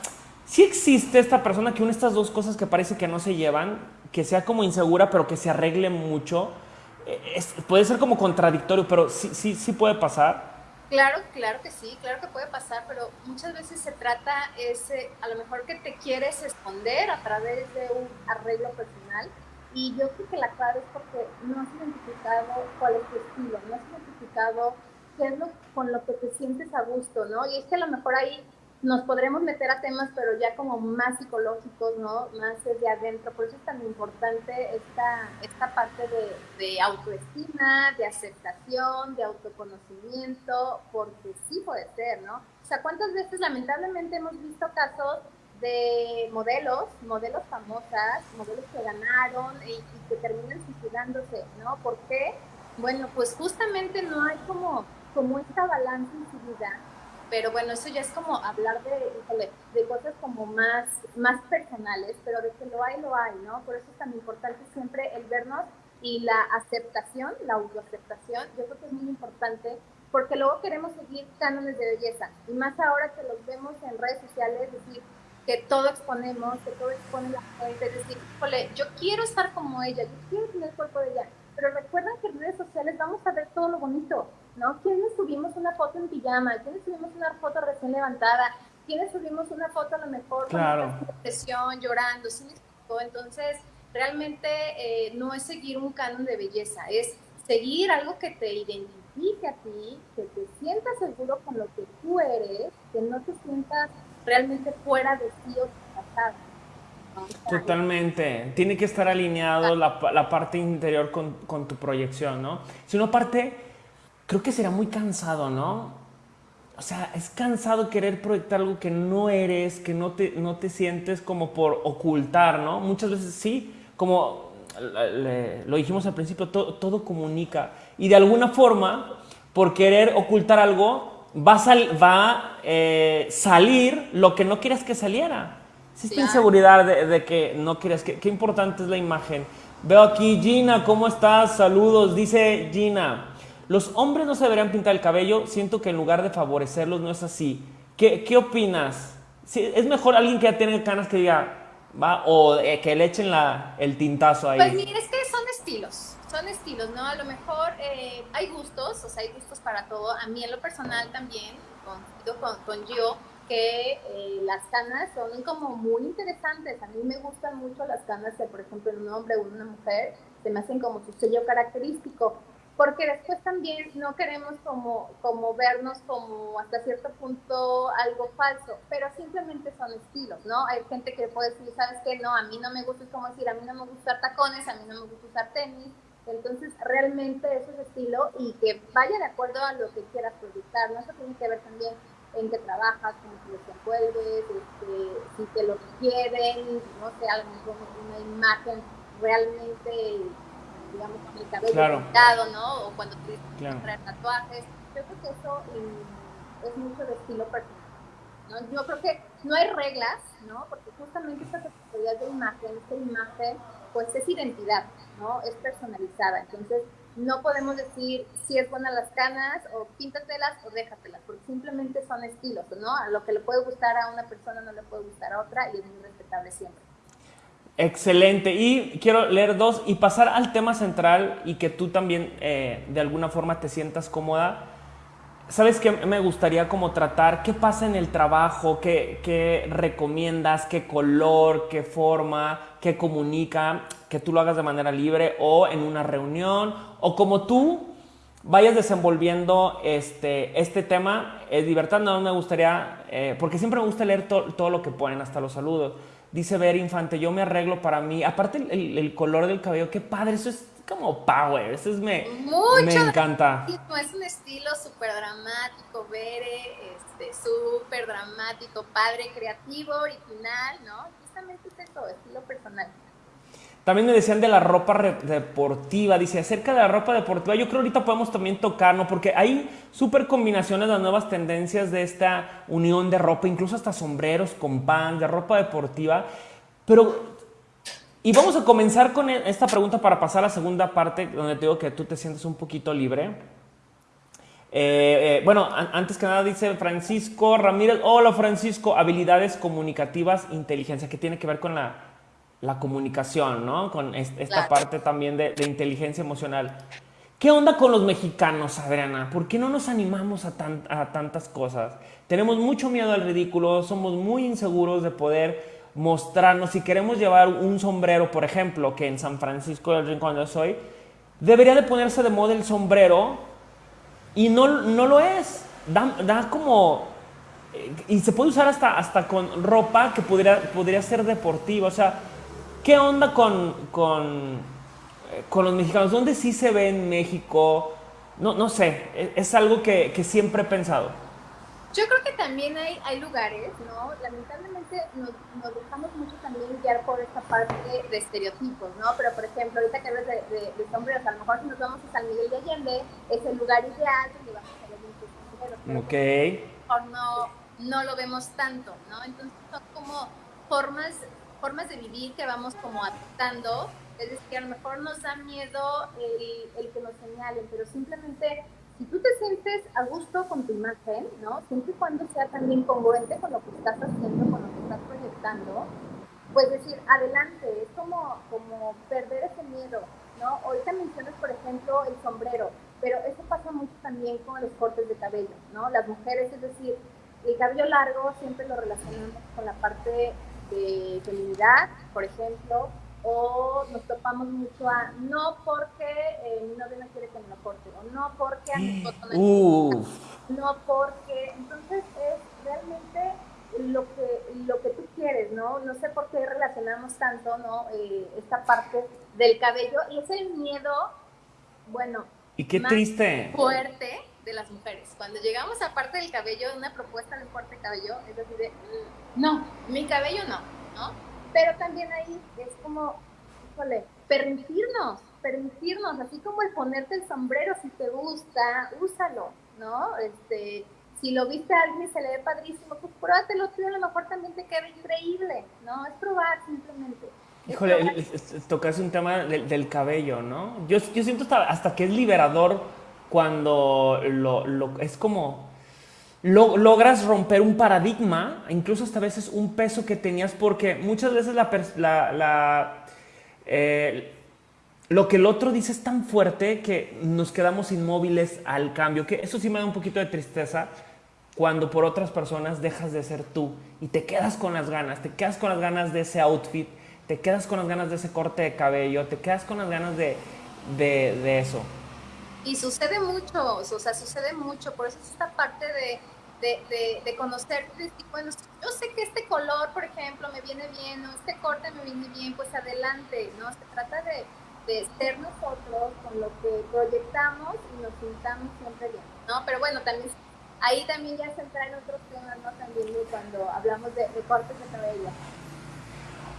si existe esta persona que une estas dos cosas que parece que no se llevan, que sea como insegura, pero que se arregle mucho, eh, puede ser como contradictorio, pero sí, sí, sí puede pasar. Claro, claro que sí, claro que puede pasar, pero muchas veces se trata ese, a lo mejor que te quieres esconder a través de un arreglo personal y yo creo que la clave es porque no has identificado cuál es tu estilo, no has identificado qué es lo con lo que te sientes a gusto, ¿no? Y es que a lo mejor ahí nos podremos meter a temas, pero ya como más psicológicos, ¿no? Más de adentro. Por eso es tan importante esta, esta parte de, de autoestima, de aceptación, de autoconocimiento, porque sí puede ser, ¿no? O sea, ¿cuántas veces lamentablemente hemos visto casos de modelos, modelos famosas, modelos que ganaron y, y que terminan suicidándose, ¿no? ¿Por qué? Bueno, pues justamente no hay como, como esta balance en su vida pero bueno, eso ya es como hablar de, de cosas como más, más personales, pero de que lo hay, lo hay, ¿no? Por eso es tan importante siempre el vernos y la aceptación, la autoaceptación, yo creo que es muy importante porque luego queremos seguir cánones de belleza y más ahora que los vemos en redes sociales, es decir, que todo exponemos, que todo expone la gente, es decir, yo quiero estar como ella, yo quiero tener el cuerpo de ella, pero recuerden que en redes sociales vamos a ver todo lo bonito, ¿no? ¿Quiénes subimos una foto en pijama? ¿Quiénes subimos una foto recién levantada? ¿Quiénes subimos una foto a lo mejor claro. con depresión, llorando? ¿Sí Entonces, realmente eh, no es seguir un canon de belleza, es seguir algo que te identifique a ti, que te sientas seguro con lo que tú eres, que no te sientas realmente fuera de ti o pasado. Totalmente. Tiene que estar alineado la, la parte interior con, con, tu proyección, ¿no? Si no parte, creo que será muy cansado, ¿no? O sea, es cansado querer proyectar algo que no eres, que no te, no te sientes como por ocultar, ¿no? Muchas veces sí, como lo dijimos al principio, todo, comunica. Y de alguna forma, por querer ocultar algo, va a, va, eh, salir lo que no quieras que saliera. Existe inseguridad de, que no quieras que... Qué importante es la imagen. Veo aquí, Gina, ¿cómo estás? Saludos. Dice Gina, los hombres no se deberían pintar el cabello. Siento que en lugar de favorecerlos no es así. ¿Qué, qué opinas? ¿Es mejor alguien que ya tiene canas que diga, ¿va? O eh, que le echen la, el tintazo ahí. Pues mira, es que son estilos, son estilos, ¿no? A lo mejor eh, hay gustos, o sea, hay gustos para todo. A mí en lo personal también, con, con, con yo, que eh, las canas son como muy interesantes. A mí me gustan mucho las canas de, por ejemplo, en un hombre o en una mujer, se me hacen como su sello característico porque después también no queremos como, como vernos como hasta cierto punto algo falso, pero simplemente son estilos, ¿no? Hay gente que puede decir, ¿sabes qué? No, a mí no me gusta, es como decir, a mí no me gusta usar tacones, a mí no me gusta usar tenis, entonces realmente eso es estilo y que vaya de acuerdo a lo que quieras proyectar, ¿no? Eso tiene que ver también en qué trabajas, cómo te desenvuelves, este, si te lo quieren, no sé, a lo mejor una imagen realmente digamos, con el cabello claro. ¿no? O cuando tienes claro. tatuajes. Yo creo que eso es mucho de estilo personal. ¿no? Yo creo que no hay reglas, ¿no? Porque justamente esta categoría de imagen, esta imagen, pues es identidad, ¿no? Es personalizada. Entonces, no podemos decir si es buena las canas o píntatelas o déjatelas, porque simplemente son estilos, ¿no? A lo que le puede gustar a una persona no le puede gustar a otra y es muy respetable siempre. Excelente. Y quiero leer dos y pasar al tema central y que tú también eh, de alguna forma te sientas cómoda. ¿Sabes qué me gustaría como tratar? ¿Qué pasa en el trabajo? ¿Qué, ¿Qué, recomiendas? ¿Qué color? ¿Qué forma? ¿Qué comunica? Que tú lo hagas de manera libre o en una reunión o como tú vayas desenvolviendo este, este tema. Es libertad, no me gustaría, eh, porque siempre me gusta leer todo lo que ponen, hasta los saludos. Dice Ver Infante, yo me arreglo para mí. Aparte el, color del cabello, qué padre, eso es como power, eso es me, me encanta. Es un estilo súper dramático, Bere, este, súper dramático, padre, creativo, original, ¿no? Justamente es eso, estilo personal. También me decían de la ropa deportiva, dice, acerca de la ropa deportiva, yo creo ahorita podemos también tocarnos, porque hay súper combinaciones de nuevas tendencias de esta unión de ropa, incluso hasta sombreros con pan, de ropa deportiva, pero... Y vamos a comenzar con e, esta pregunta para pasar a la segunda parte, donde te digo que tú te sientes un poquito libre. Eh, eh, bueno, antes que nada dice Francisco Ramírez, hola Francisco, habilidades comunicativas, inteligencia, que tiene que ver con la la comunicación, ¿no? Con esta parte también de, inteligencia emocional. ¿Qué onda con los mexicanos, Adriana? ¿Por qué no nos animamos a, a, tantas cosas? Tenemos mucho miedo al ridículo, somos muy inseguros de poder mostrarnos. Si queremos llevar un sombrero, por ejemplo, que en San Francisco del Rincón yo soy, debería de ponerse de moda el sombrero y no, no lo es. Da, da como... Eh, y se puede usar hasta, hasta con ropa que podría, podría ser deportiva. O sea, ¿Qué onda con, con, eh, con, los mexicanos? ¿Dónde sí se ve en México? No, no sé, e, es, algo que, que, siempre he pensado. Yo creo que también hay, hay lugares, ¿no? Lamentablemente nos, nos, dejamos mucho también guiar por esta parte de, estereotipos, ¿no? Pero, por ejemplo, ahorita que hablas de, de, sombreros, a lo mejor si nos vamos a San Miguel de Allende, es el lugar ideal donde vamos a ver muchos sombreros. Ok. no, no lo vemos tanto, ¿no? Entonces son como formas formas de vivir que vamos como adaptando. Es decir, que a lo mejor nos da miedo el, el que nos señalen, pero simplemente si tú te sientes a gusto con tu imagen, ¿no? Siempre y cuando sea también congruente con lo que estás haciendo, con lo que estás proyectando, pues decir, adelante, es como, como perder ese miedo, ¿no? Ahorita mencionas, por ejemplo, el sombrero, Pero eso pasa mucho también con los cortes de cabello, ¿no? Las mujeres, es decir, el cabello largo siempre lo relacionamos con la parte de feminidad, por ejemplo, o nos topamos mucho a no porque eh, mi novio no quiere que me lo corte, o no porque a mi esposo no no porque, entonces es realmente lo que, lo que tú quieres, ¿no? No sé por qué relacionamos tanto, ¿no? Eh, esta parte del cabello y es el miedo, bueno, y qué triste. Fuerte de las mujeres. Cuando llegamos a parte del cabello, una propuesta de corte de cabello, es decir, de, mm, no, mi cabello no, ¿no? Pero también ahí es como, híjole, permitirnos, permitirnos, así como el ponerte el sombrero si te gusta, úsalo, ¿no? Este, si lo viste a alguien y se le ve padrísimo, pues pruébatelo tú, a lo mejor también te queda increíble, ¿no? Es probar simplemente. Híjole, tocas un tema del, cabello, ¿no? Yo, yo siento hasta, que es liberador cuando lo, es como logras romper un paradigma, incluso hasta veces un peso que tenías, porque muchas veces la, la, eh, lo que el otro dice es tan fuerte que nos quedamos inmóviles al cambio, que eso sí me da un poquito de tristeza cuando por otras personas dejas de ser tú y te quedas con las ganas, te quedas con las ganas de ese outfit, te quedas con las ganas de ese corte de cabello, te quedas con las ganas de, de eso. Y sucede mucho, o sea, sucede mucho, por eso es esta parte de de, de, conocer, bueno, yo sé que este color, por ejemplo, me viene bien, o este corte me viene bien, pues adelante, ¿no? Se trata de, de ser nosotros con lo que proyectamos y nos sintamos siempre bien, ¿no? Pero bueno, también ahí también ya se entra en otros temas, ¿no? También cuando hablamos de, de cortes de cabello.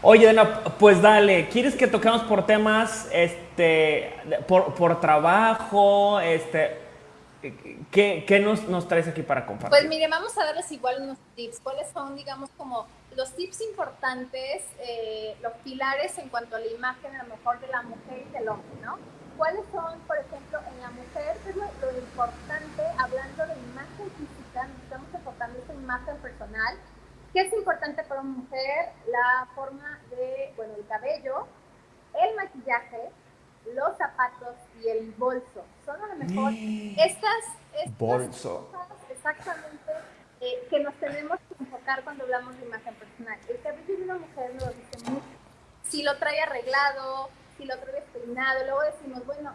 Oye, Dana, pues dale, ¿quieres que toquemos por temas, este, por, por trabajo, este, ¿Qué, nos, nos, traes aquí para compartir? Pues mire, vamos a darles igual unos tips. ¿Cuáles son, digamos, como los tips importantes, eh, los pilares en cuanto a la imagen, a lo mejor de la mujer y del hombre, ¿no? ¿Cuáles son, por ejemplo, en la mujer, qué es lo, importante, hablando de imagen física, nos estamos enfocando esa imagen personal? ¿Qué es importante para una mujer? La forma de, bueno, el cabello, el maquillaje, los zapatos y el bolso. Son a lo mejor estas, estas bolso. cosas exactamente eh, que nos tenemos que enfocar cuando hablamos de imagen personal. El cabello de una mujer lo dice mucho. Si lo trae arreglado, si lo trae despeinado, luego decimos, bueno,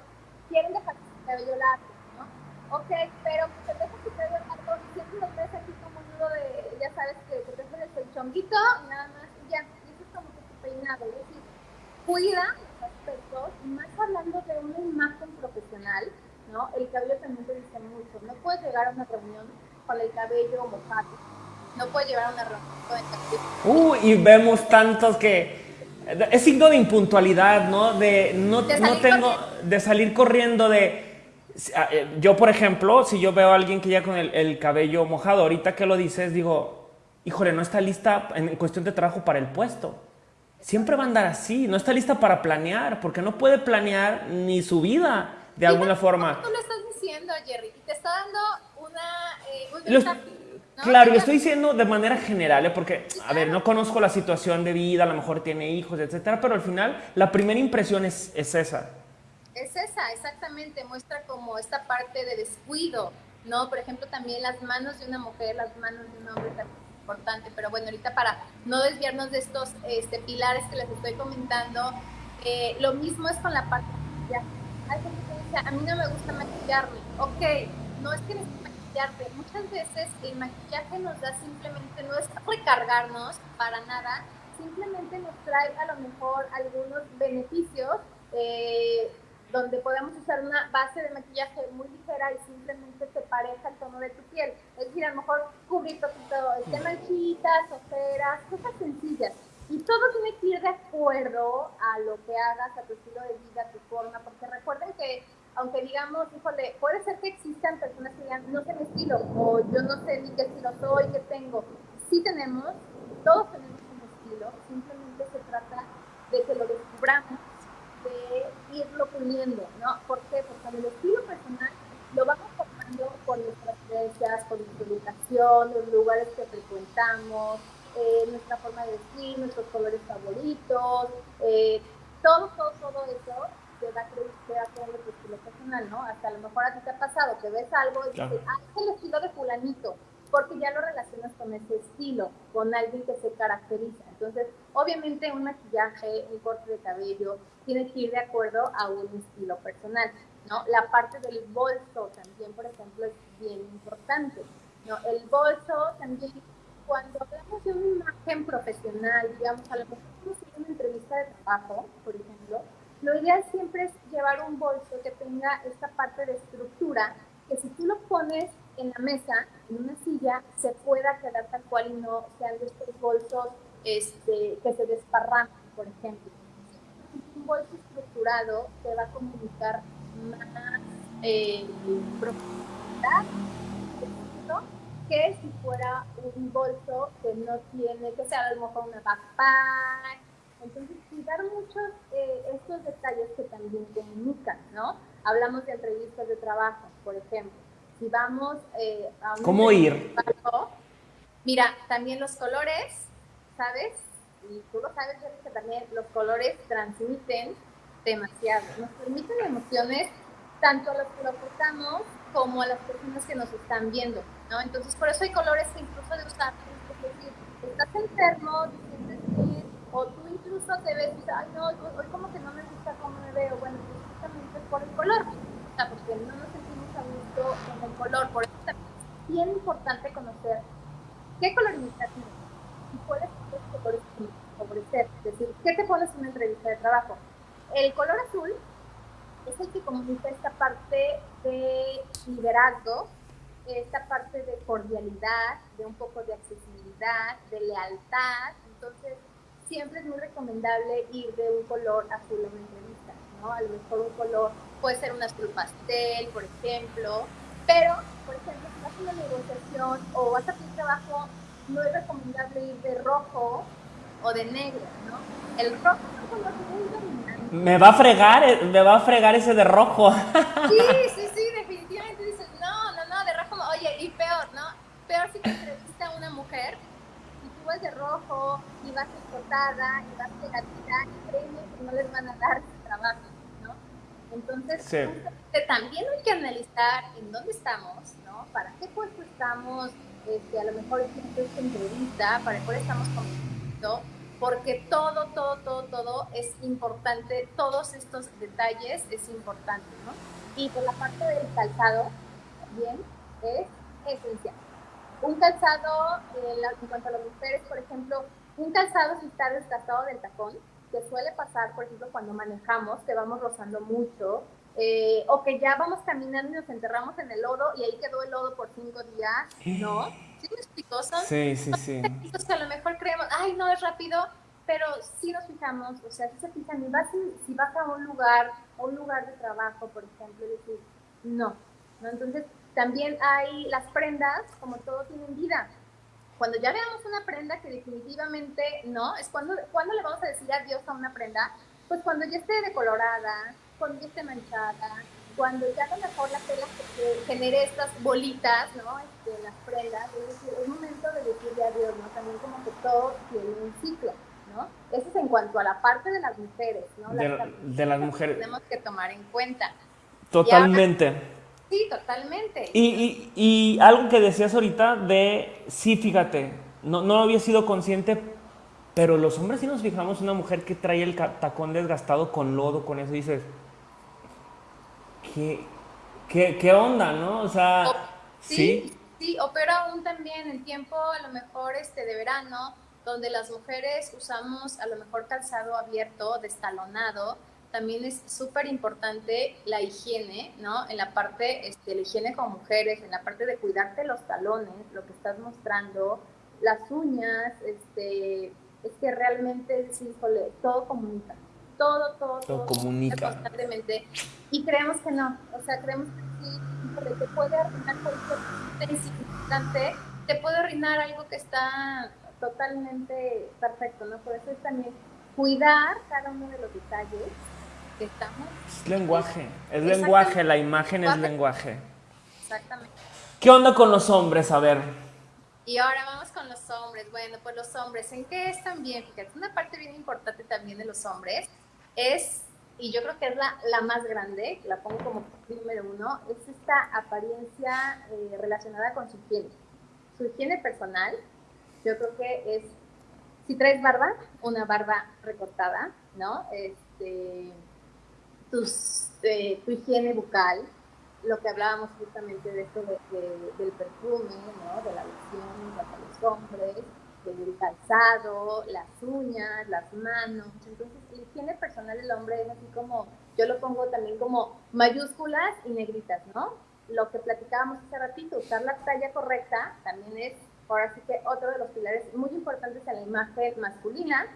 quieren dejar su cabello largo, ¿no? Ok, pero se deja su cabello largo siempre lo traes aquí como nudo de, ya sabes, que, que te chonguito y nada más, y ya, eso es como que tu peinado, es decir, cuida aspectos, más hablando de una imagen profesional, ¿no? El cabello también te dice mucho. No puedes llegar a una reunión con el cabello mojado. No puedes llegar a una reunión con el cabello. Uh, y vemos tantos que es signo de impuntualidad, ¿no? De no, no tengo de salir corriendo de eh, yo, por ejemplo, si yo veo a alguien que ya con el, el, cabello mojado, ahorita que lo dices, digo, híjole, no está lista en cuestión de trabajo para el puesto siempre va a andar así, no está lista para planear, porque no puede planear ni su vida de alguna forma. Tú lo estás diciendo, Jerry, y te está dando una... Eh, Claro, lo estoy diciendo de manera general, ¿eh? porque, a ver, no conozco la situación de vida, a lo mejor tiene hijos, etcétera, pero al final la primera impresión es, es esa. Es esa, exactamente, muestra como esta parte de descuido, ¿no? Por ejemplo, también las manos de una mujer, las manos de un hombre también pero bueno, ahorita para no desviarnos de estos este, pilares que les estoy comentando, eh, lo mismo es con la parte de Hay gente que dice, a mí no me gusta maquillarme. Ok, no es que necesites maquillarte. Muchas veces el maquillaje nos da simplemente, no es recargarnos para nada, simplemente nos trae a lo mejor algunos beneficios eh, donde podemos usar una base de maquillaje muy ligera y simplemente te pareja el tono de tu piel. Es decir, a lo mejor cubrir todo, de manchitas, ojeras, cosas sencillas. Y todo tiene que ir de acuerdo a lo que hagas, a tu estilo de vida, a tu forma, porque recuerden que, aunque digamos, híjole, puede ser que existan personas que digan, no sé mi estilo, o yo no sé ni qué estilo soy, qué tengo. Sí tenemos, todos tenemos un estilo, simplemente se trata de que lo descubramos de irlo puliendo, ¿no? ¿Por qué? Porque el estilo personal lo vamos formando por nuestras creencias, por nuestra educación, los lugares que frecuentamos, eh, nuestra forma de vestir, nuestros colores favoritos, eh, todo, todo, todo eso te da, te da todo nuestro estilo personal. personal, ¿no? Hasta a lo mejor a ti te ha pasado que ves algo y dices, ah, es el estilo de fulanito, porque ya lo relacionas con ese estilo, con alguien que se caracteriza. Entonces, obviamente un maquillaje, un corte de cabello, tiene que ir de acuerdo a un estilo personal, ¿no? La parte del bolso también, por ejemplo, es bien importante, ¿no? El bolso también, cuando hablamos de una imagen profesional, digamos, a lo mejor una entrevista de trabajo, por ejemplo, lo ideal siempre es llevar un bolso que tenga esta parte de estructura, que si tú lo pones en la mesa, en una silla, se pueda quedar tal cual y no sean de estos bolsos este, que se desparraman, por ejemplo. Un bolso estructurado te va a comunicar más eh, profundidad que si fuera un bolso que no tiene, que sea a lo mejor una backpack. Entonces, cuidar muchos eh, estos detalles que también comunican, ¿no? Hablamos de entrevistas de trabajo, por ejemplo. Si vamos eh, a un... ¿Cómo ir? mira, también los colores, ¿sabes? Y tú lo sabes, que también los colores transmiten demasiado. Nos permiten emociones tanto a los que lo portamos como a las personas que nos están viendo, ¿no? Entonces, por eso hay colores que incluso de usar, es decir, estás enfermo, te sientes bien, o tú incluso te ves dices, ay, no, hoy como que no me gusta cómo me veo, bueno, justamente por el color, o sea, porque no nos con el color, por eso también es bien importante conocer qué color tienes y cuáles son los colores que favorecer, es decir, ¿qué te pones en una entrevista de trabajo? El color azul es el que comunica esta parte de liderazgo, esta parte de cordialidad, de un poco de accesibilidad, de lealtad. Entonces, siempre es muy recomendable ir de un color azul a una entrevista, ¿no? A lo mejor un color puede ser un azul pastel, por ejemplo, pero, por ejemplo, si vas a una negociación o vas a un trabajo, no es recomendable ir de rojo o de negro, ¿no? El rojo es un color muy dominante me va a fregar, eh, me va a fregar ese de rojo. Sí, sí, sí, definitivamente dices, no, no, no, de rojo, oye, y peor, ¿no? Peor si te entrevista a una mujer y tú vas de rojo y vas escotada y vas pegadita y créeme que no les van a dar. Entonces, también hay que analizar en dónde estamos, ¿no? ¿Para qué puesto estamos? Este, a lo mejor en esta entrevista, para qué estamos compitiendo porque todo, todo, todo, todo es importante, todos estos detalles es importante, ¿no? Y por la parte del calzado, también es esencial. Un calzado, eh, en cuanto a las mujeres, por ejemplo, un calzado si está desgastado del tacón, que suele pasar, por ejemplo, cuando manejamos, que vamos rozando mucho, eh, o que ya vamos caminando y nos enterramos en el lodo y ahí quedó el lodo por cinco días, ¿no? ¿Sí me explico? sí, sí, sí. Que a lo mejor creemos, ay, no es rápido, pero si nos fijamos, o sea, si se fijan, y vas, si vas a un lugar, un lugar de trabajo, por ejemplo, decir, no, ¿no? Entonces, también hay las prendas, como todo tienen vida. Cuando ya veamos una prenda que definitivamente no, es cuando, cuando le vamos a decir adiós a una prenda, pues cuando ya esté decolorada, cuando ya esté manchada, cuando ya a lo mejor la tela genere estas bolitas, ¿no? Este, las prendas, es decir, es momento de decirle adiós, ¿no? También como que todo tiene un ciclo, ¿no? Eso es en cuanto a la parte de las mujeres, ¿no? de, las mujeres. Tenemos que tomar en cuenta. Totalmente. Sí, totalmente. Y, y, y, algo que decías ahorita de, sí, fíjate, no, no había sido consciente, pero los hombres sí nos fijamos una mujer que trae el tacón desgastado con lodo, con eso, dices, ¿qué, qué, qué onda, no? O sea, sí, sí. o pero aún también en tiempo a lo mejor este de verano, donde las mujeres usamos a lo mejor calzado abierto, destalonado, también es súper importante la higiene, ¿no? En la parte, este, la higiene con mujeres, en la parte de cuidarte los talones, lo que estás mostrando, las uñas, este, es que realmente, sí, híjole, todo comunica todo, todo, todo, comunica. constantemente. Y creemos que no, o sea, creemos que sí, te puede arruinar cualquier insignificante, te puede arruinar algo que está totalmente perfecto, ¿no? Por eso es también cuidar cada uno de los detalles que estamos. Es lenguaje, es lenguaje, la imagen es lenguaje. Exactamente. ¿Qué onda con los hombres? A ver. Y ahora vamos con los hombres. Bueno, pues los hombres, ¿en qué están bien? Fíjate, una parte bien importante también de los hombres es y yo creo que es la, la más grande, la pongo como número uno, es esta apariencia eh, relacionada con su higiene. Su higiene personal, yo creo que es, si traes barba, una barba recortada, ¿no? Este, tus, eh, tu higiene bucal, lo que hablábamos justamente de esto del perfume, ¿no? De la loción para los hombres, del calzado, las uñas, las manos. Entonces, la higiene personal del hombre es así como, yo lo pongo también como mayúsculas y negritas, ¿no? Lo que platicábamos hace ratito, usar la talla correcta también es, ahora sí que otro de los pilares muy importantes en la imagen masculina.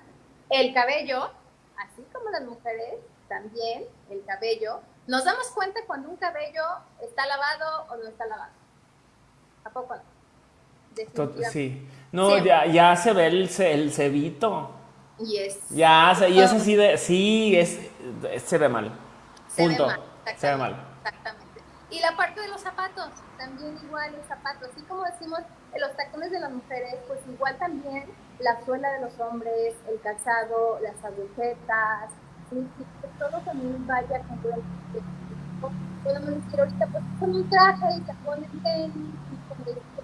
El cabello, así como las mujeres, también el cabello. Nos damos cuenta cuando un cabello está lavado o no está lavado. ¿A poco no? Sí. No, ya, ya se ve el, el cebito. Y es. Ya, y es así de. Sí, es, se ve mal. Punto. Se ve mal. Exactamente. Y la parte de los zapatos, también igual los zapatos. Así como decimos, los tacones de las mujeres, pues igual también la suela de los hombres, el calzado, las agujetas, ¿sí? que todo también vaya con Podemos decir ahorita, pues con un traje y te ponen tenis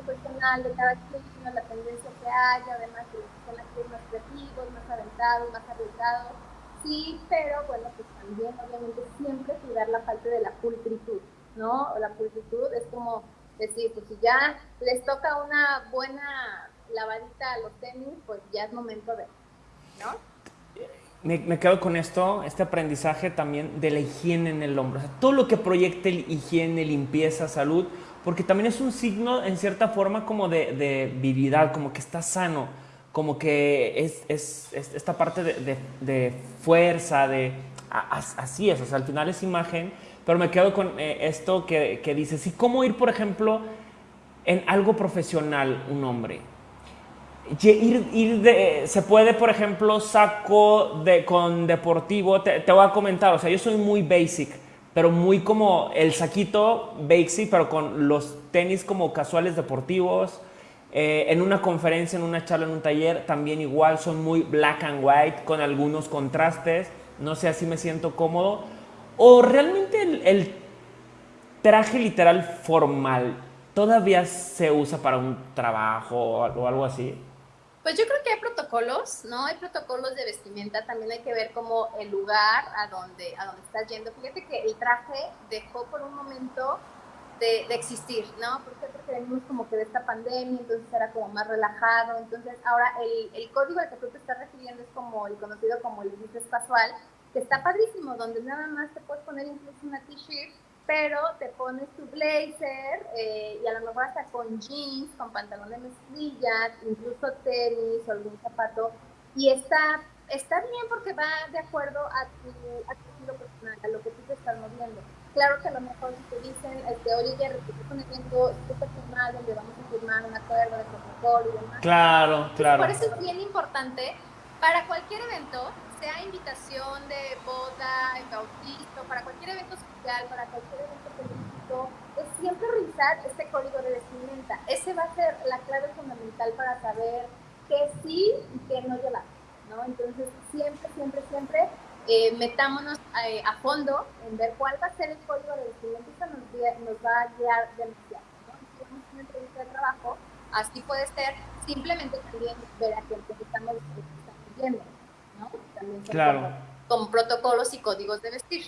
personal de cada quien, la tendencia que haya, además que son más creativos, más aventados, más arriesgados. Sí, pero bueno, pues también obviamente siempre cuidar la parte de la pulcritud, ¿no? La pulcritud es como decir, pues si ya les toca una buena lavadita a los tenis, pues ya es momento de, ¿no? Me, quedo con esto, este aprendizaje también de la higiene en el hombro. Todo lo que proyecte higiene, limpieza, salud, porque también es un signo en cierta forma como de, de como que está sano, como que es, es, esta parte de, fuerza, de así es, al final es imagen, pero me quedo con eh, esto que, que dices, ¿y cómo ir, por ejemplo, en algo profesional un hombre? Ir, de, se puede, por ejemplo, saco de, con deportivo, te, voy a comentar, o sea, yo soy muy basic, pero muy como el saquito Bakesy, pero con los tenis como casuales deportivos. Eh, en una conferencia, en una charla, en un taller, también igual son muy black and white, con algunos contrastes. No sé, así me siento cómodo. O realmente el, el traje literal formal todavía se usa para un trabajo o algo así. Pues yo creo que hay protocolos, ¿no? Hay protocolos de vestimenta, también hay que ver como el lugar a donde, a donde estás yendo. Fíjate que el traje dejó por un momento de, existir, ¿no? ¿Por qué? Porque venimos como que de esta pandemia, entonces era como más relajado. Entonces ahora el, el código al que tú te estás refiriendo es como el conocido como el business casual, que está padrísimo, donde nada más te puedes poner incluso una t-shirt pero te pones tu blazer eh, y a lo mejor hasta con jeans, con pantalón de mezclilla, incluso tenis o algún zapato, y está, está bien porque va de acuerdo a tu, a tu estilo personal, a lo que tú te estás moviendo. Claro que a lo mejor si te dicen, este, oye, Jerry, te estoy poniendo súper formal donde vamos a firmar un acuerdo de protocolo y demás. Claro, claro. Por eso es bien importante para cualquier evento sea invitación de boda, bautizo, para cualquier evento social, para cualquier evento político, es siempre revisar este código de vestimenta. Ese va a ser la clave fundamental para saber qué sí y qué no llevar, ¿no? Entonces, siempre, siempre, siempre eh, metámonos eh, a fondo en ver cuál va a ser el código de vestimenta. Eso nos, nos va a guiar demasiado, ¿no? Si tenemos una entrevista de trabajo, así puede ser simplemente también ver a quién estamos, estamos viendo claro. Con, protocolos y códigos de vestir.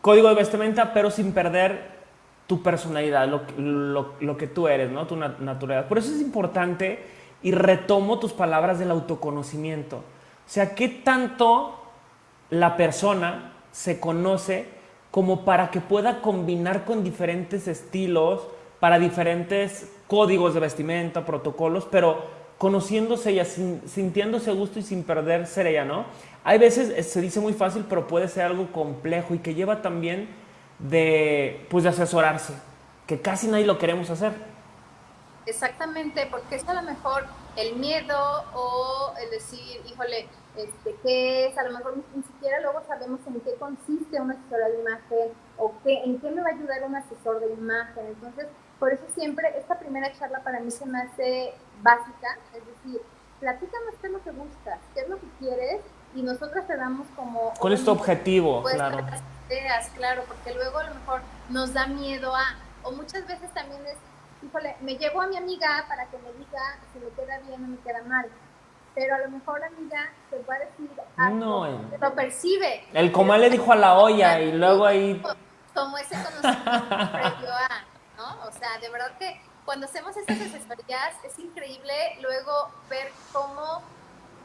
Código de vestimenta, pero sin perder tu personalidad, lo, lo, lo que tú eres, ¿no? Tu naturaleza. Por eso es importante y retomo tus palabras del autoconocimiento. O sea, ¿qué tanto la persona se conoce como para que pueda combinar con diferentes estilos, para diferentes códigos de vestimenta, protocolos, pero conociéndose ella, sintiéndose a gusto y sin perder ser ella, ¿no? Hay veces eh, se dice muy fácil, pero puede ser algo complejo y que lleva también de, pues, de asesorarse, que casi nadie lo queremos hacer. Exactamente, porque es a lo mejor el miedo o el decir, híjole, este, ¿qué es? A lo mejor ni siquiera luego sabemos en qué consiste una asesora de imagen o qué, en qué me va a ayudar un asesor de imagen. Entonces, por eso siempre esta primera charla para mí se me hace básica, es decir, platícanos qué es lo que buscas, qué es lo que quieres y nosotros te damos como... ¿Cuál es tu objetivo? Claro. ideas, claro, porque luego a lo mejor nos da miedo a, o muchas veces también es, híjole, me llevo a mi amiga para que me diga si me queda bien o me queda mal. Pero a lo mejor la amiga te va a decir algo, no, eh. lo percibe. El comal le dijo a la olla y luego ahí... Como ese conocimiento previo a, O sea, de verdad que cuando hacemos estas asesorías es increíble luego ver cómo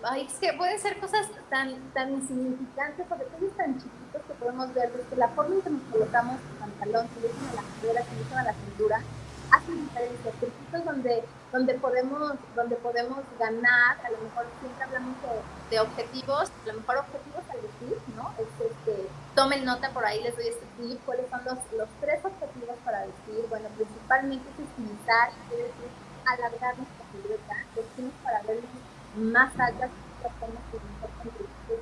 ay, es que pueden ser cosas tan, tan insignificantes o detalles tan chiquitos que podemos ver desde la forma en que nos colocamos el pantalón, si dicen a la cadera, si dicen a la cintura, hacen diferencia, circuitos donde, donde, podemos, donde podemos ganar, a lo mejor siempre hablamos de, de objetivos, a lo mejor objetivos al vestir, ¿no? Es, este, tomen nota por ahí, les doy este tip, cuáles son los, los tres objetivos para vestir, bueno, principalmente es estilizar, es decir, alargar nuestra silueta, vestimos para vernos más altas que hacemos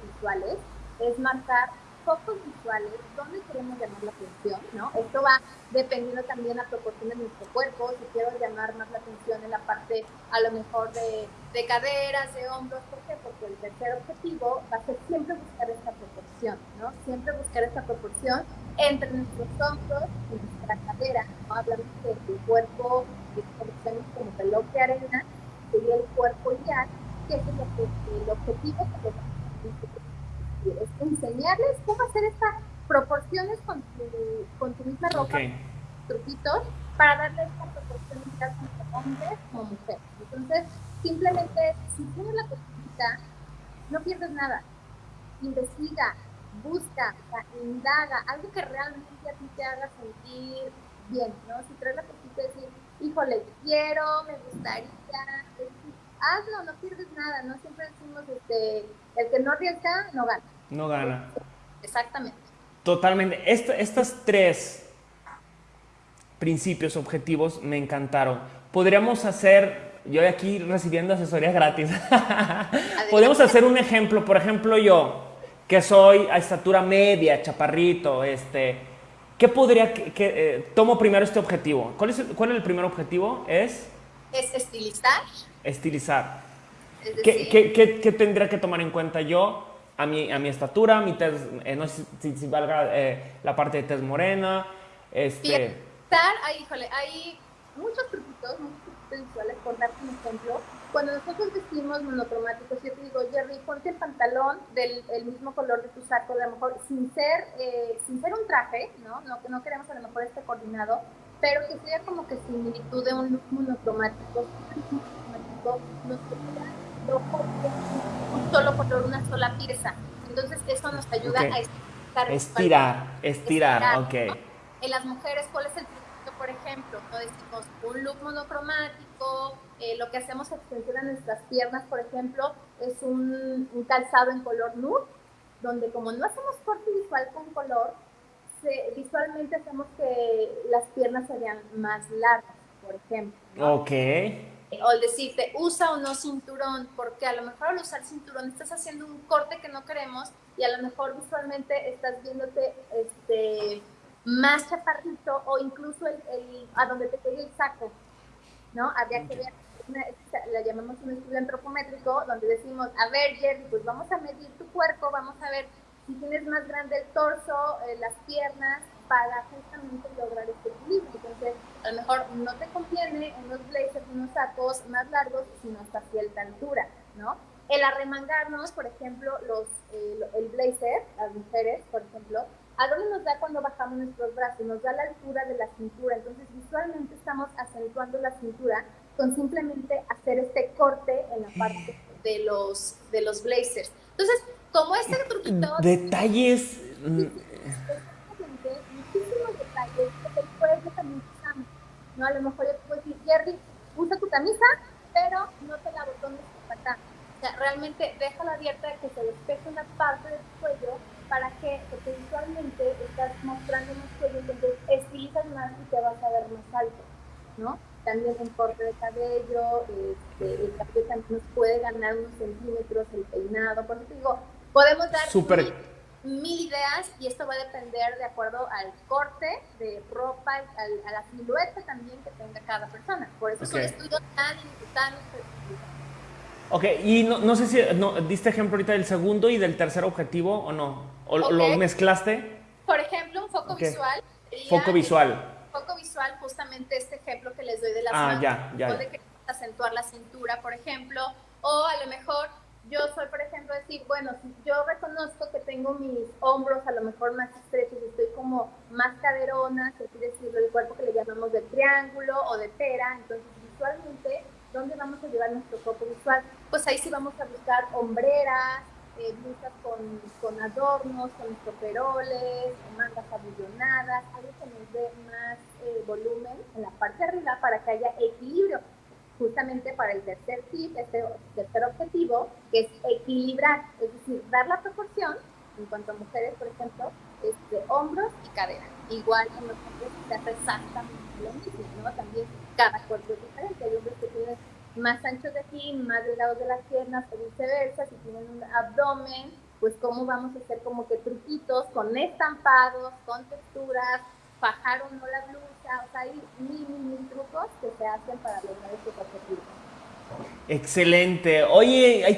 visuales, es marcar focos visuales, dónde queremos llamar la atención, ¿no? Esto va dependiendo también a proporción de nuestro cuerpo, si quiero llamar más la atención en la parte a lo mejor de, de caderas, de hombros, ¿por qué? Porque el tercer objetivo va a ser siempre buscar esta proporción, ¿no? Siempre buscar esta proporción entre nuestros hombros y nuestra cadera, ¿no? Hablamos de tu cuerpo, que conocemos como reloj de arena, sería el cuerpo ideal, que es el, objetivo que es enseñarles cómo hacer estas proporciones con tu, con tu misma ropa, truquitos, para darle esta proporción tanto hombres como mujeres. Entonces, simplemente, si tienes la posibilidad, no pierdes nada. Investiga, busca, indaga, algo que realmente a ti te haga sentir bien, ¿no? Si traes la posibilidad de decir, híjole, quiero, me gustaría, hazlo, no pierdes nada, no siempre decimos, este, el que no arriesga, no gana. No gana. Exactamente. Totalmente. estas tres principios, objetivos, me encantaron. Podríamos hacer, yo aquí recibiendo asesorías gratis, podemos hacer un ejemplo, por ejemplo yo, que soy a estatura media, chaparrito, este, ¿qué podría, que, eh, tomo primero este objetivo? ¿Cuál es, ¿Cuál es el primer objetivo? Es... Es estilizar estilizar. ¿Qué, qué, qué, tendría que tomar en cuenta yo a mi, a mi estatura, mi tez, eh, no sé si, valga eh, la parte de tez morena? Este... Ahí, híjole, hay muchos truquitos, muchos truquitos visuales, por darte un ejemplo. Cuando nosotros vestimos monocromáticos, yo te digo, Jerry, ponte el pantalón del el mismo color de tu saco, a lo mejor sin ser, eh, sin ser un traje, ¿no? ¿no? No queremos a lo mejor este coordinado, pero que sea como que similitud de un look monocromático un solo color, una sola pieza. Entonces eso nos ayuda a estirar. Estirar, estirar, ok. En las mujeres, ¿cuál es el truco, por ejemplo? No decimos un look monocromático, eh, lo que hacemos extensión a nuestras piernas, por ejemplo, es un, un, calzado en color nude, donde como no hacemos corte visual con color, se, visualmente hacemos que las piernas serían más largas, por ejemplo. Ok o el decirte, usa o no cinturón, porque a lo mejor al usar cinturón estás haciendo un corte que no queremos y a lo mejor visualmente estás viéndote este, más chaparrito o incluso el, a donde te quede el saco, ¿no? Habría que ver, la llamamos un estudio antropométrico, donde decimos, a ver, Jerry, pues vamos a medir tu cuerpo, vamos a ver si tienes más grande el torso, eh, las piernas, para justamente lograr este equilibrio. Entonces, a lo mejor no te conviene unos blazers, unos sacos más largos, sino hasta cierta altura, ¿no? El arremangarnos, por ejemplo, los, eh, el blazer, las mujeres, por ejemplo, ¿a dónde nos da cuando bajamos nuestros brazos? Nos da la altura de la cintura. Entonces, visualmente estamos acentuando la cintura con simplemente hacer este corte en la parte de los, de los blazers. Entonces, como este truquito... Detalles... Muchísimos detalles que después también usamos. ¿No? A lo mejor yo puedo decir, Jerry, usa tu camisa, pero no te la botones por acá. O sea, realmente déjala abierta que se despeje una parte de tu cuello para que, porque visualmente estás mostrando más cuello, entonces estilizas más y te vas a ver más alto, ¿no? También un corte de cabello, este, el cabello también nos puede ganar unos centímetros, el peinado, por eso te digo, Podemos dar mil, ideas y esto va a depender de acuerdo al corte de ropa, a la silueta también que tenga cada persona. Por eso son estudios tan, tan Ok, y no, no sé si no, diste ejemplo ahorita del segundo y del tercer objetivo o no. ¿O lo mezclaste? Por ejemplo, un foco visual. Foco visual. Foco visual, justamente este ejemplo que les doy de las ah, Ya, ya, de que acentuar la cintura, por ejemplo, o a lo mejor yo soy, por ejemplo, decir, bueno, si yo reconozco que tengo mis hombros a lo mejor más estrechos estoy como más caderona, es decir, el cuerpo que le llamamos de triángulo o de pera, entonces visualmente, ¿dónde vamos a llevar nuestro foco visual? Pues ahí sí vamos a buscar hombreras, eh, blusas con, con, adornos, con estroperoles, mangas abullonadas, algo que nos dé más eh, volumen en la parte de arriba para que haya equilibrio justamente para el tercer tip, este tercer objetivo, que es equilibrar, es decir, dar la proporción, en cuanto a mujeres, por ejemplo, este, hombros y cadera. Igual en los hombres se hace exactamente lo mismo, ¿no? También cada cuerpo es diferente. Hay hombres que tienen más anchos de aquí, más delgados de las piernas, o viceversa, si tienen un abdomen, pues cómo vamos a hacer como que truquitos con estampados, con texturas, bajar o no la blusa, o sea, hay mil, mil, trucos que se hacen para lograr estos objetivos. Excelente. Oye, hay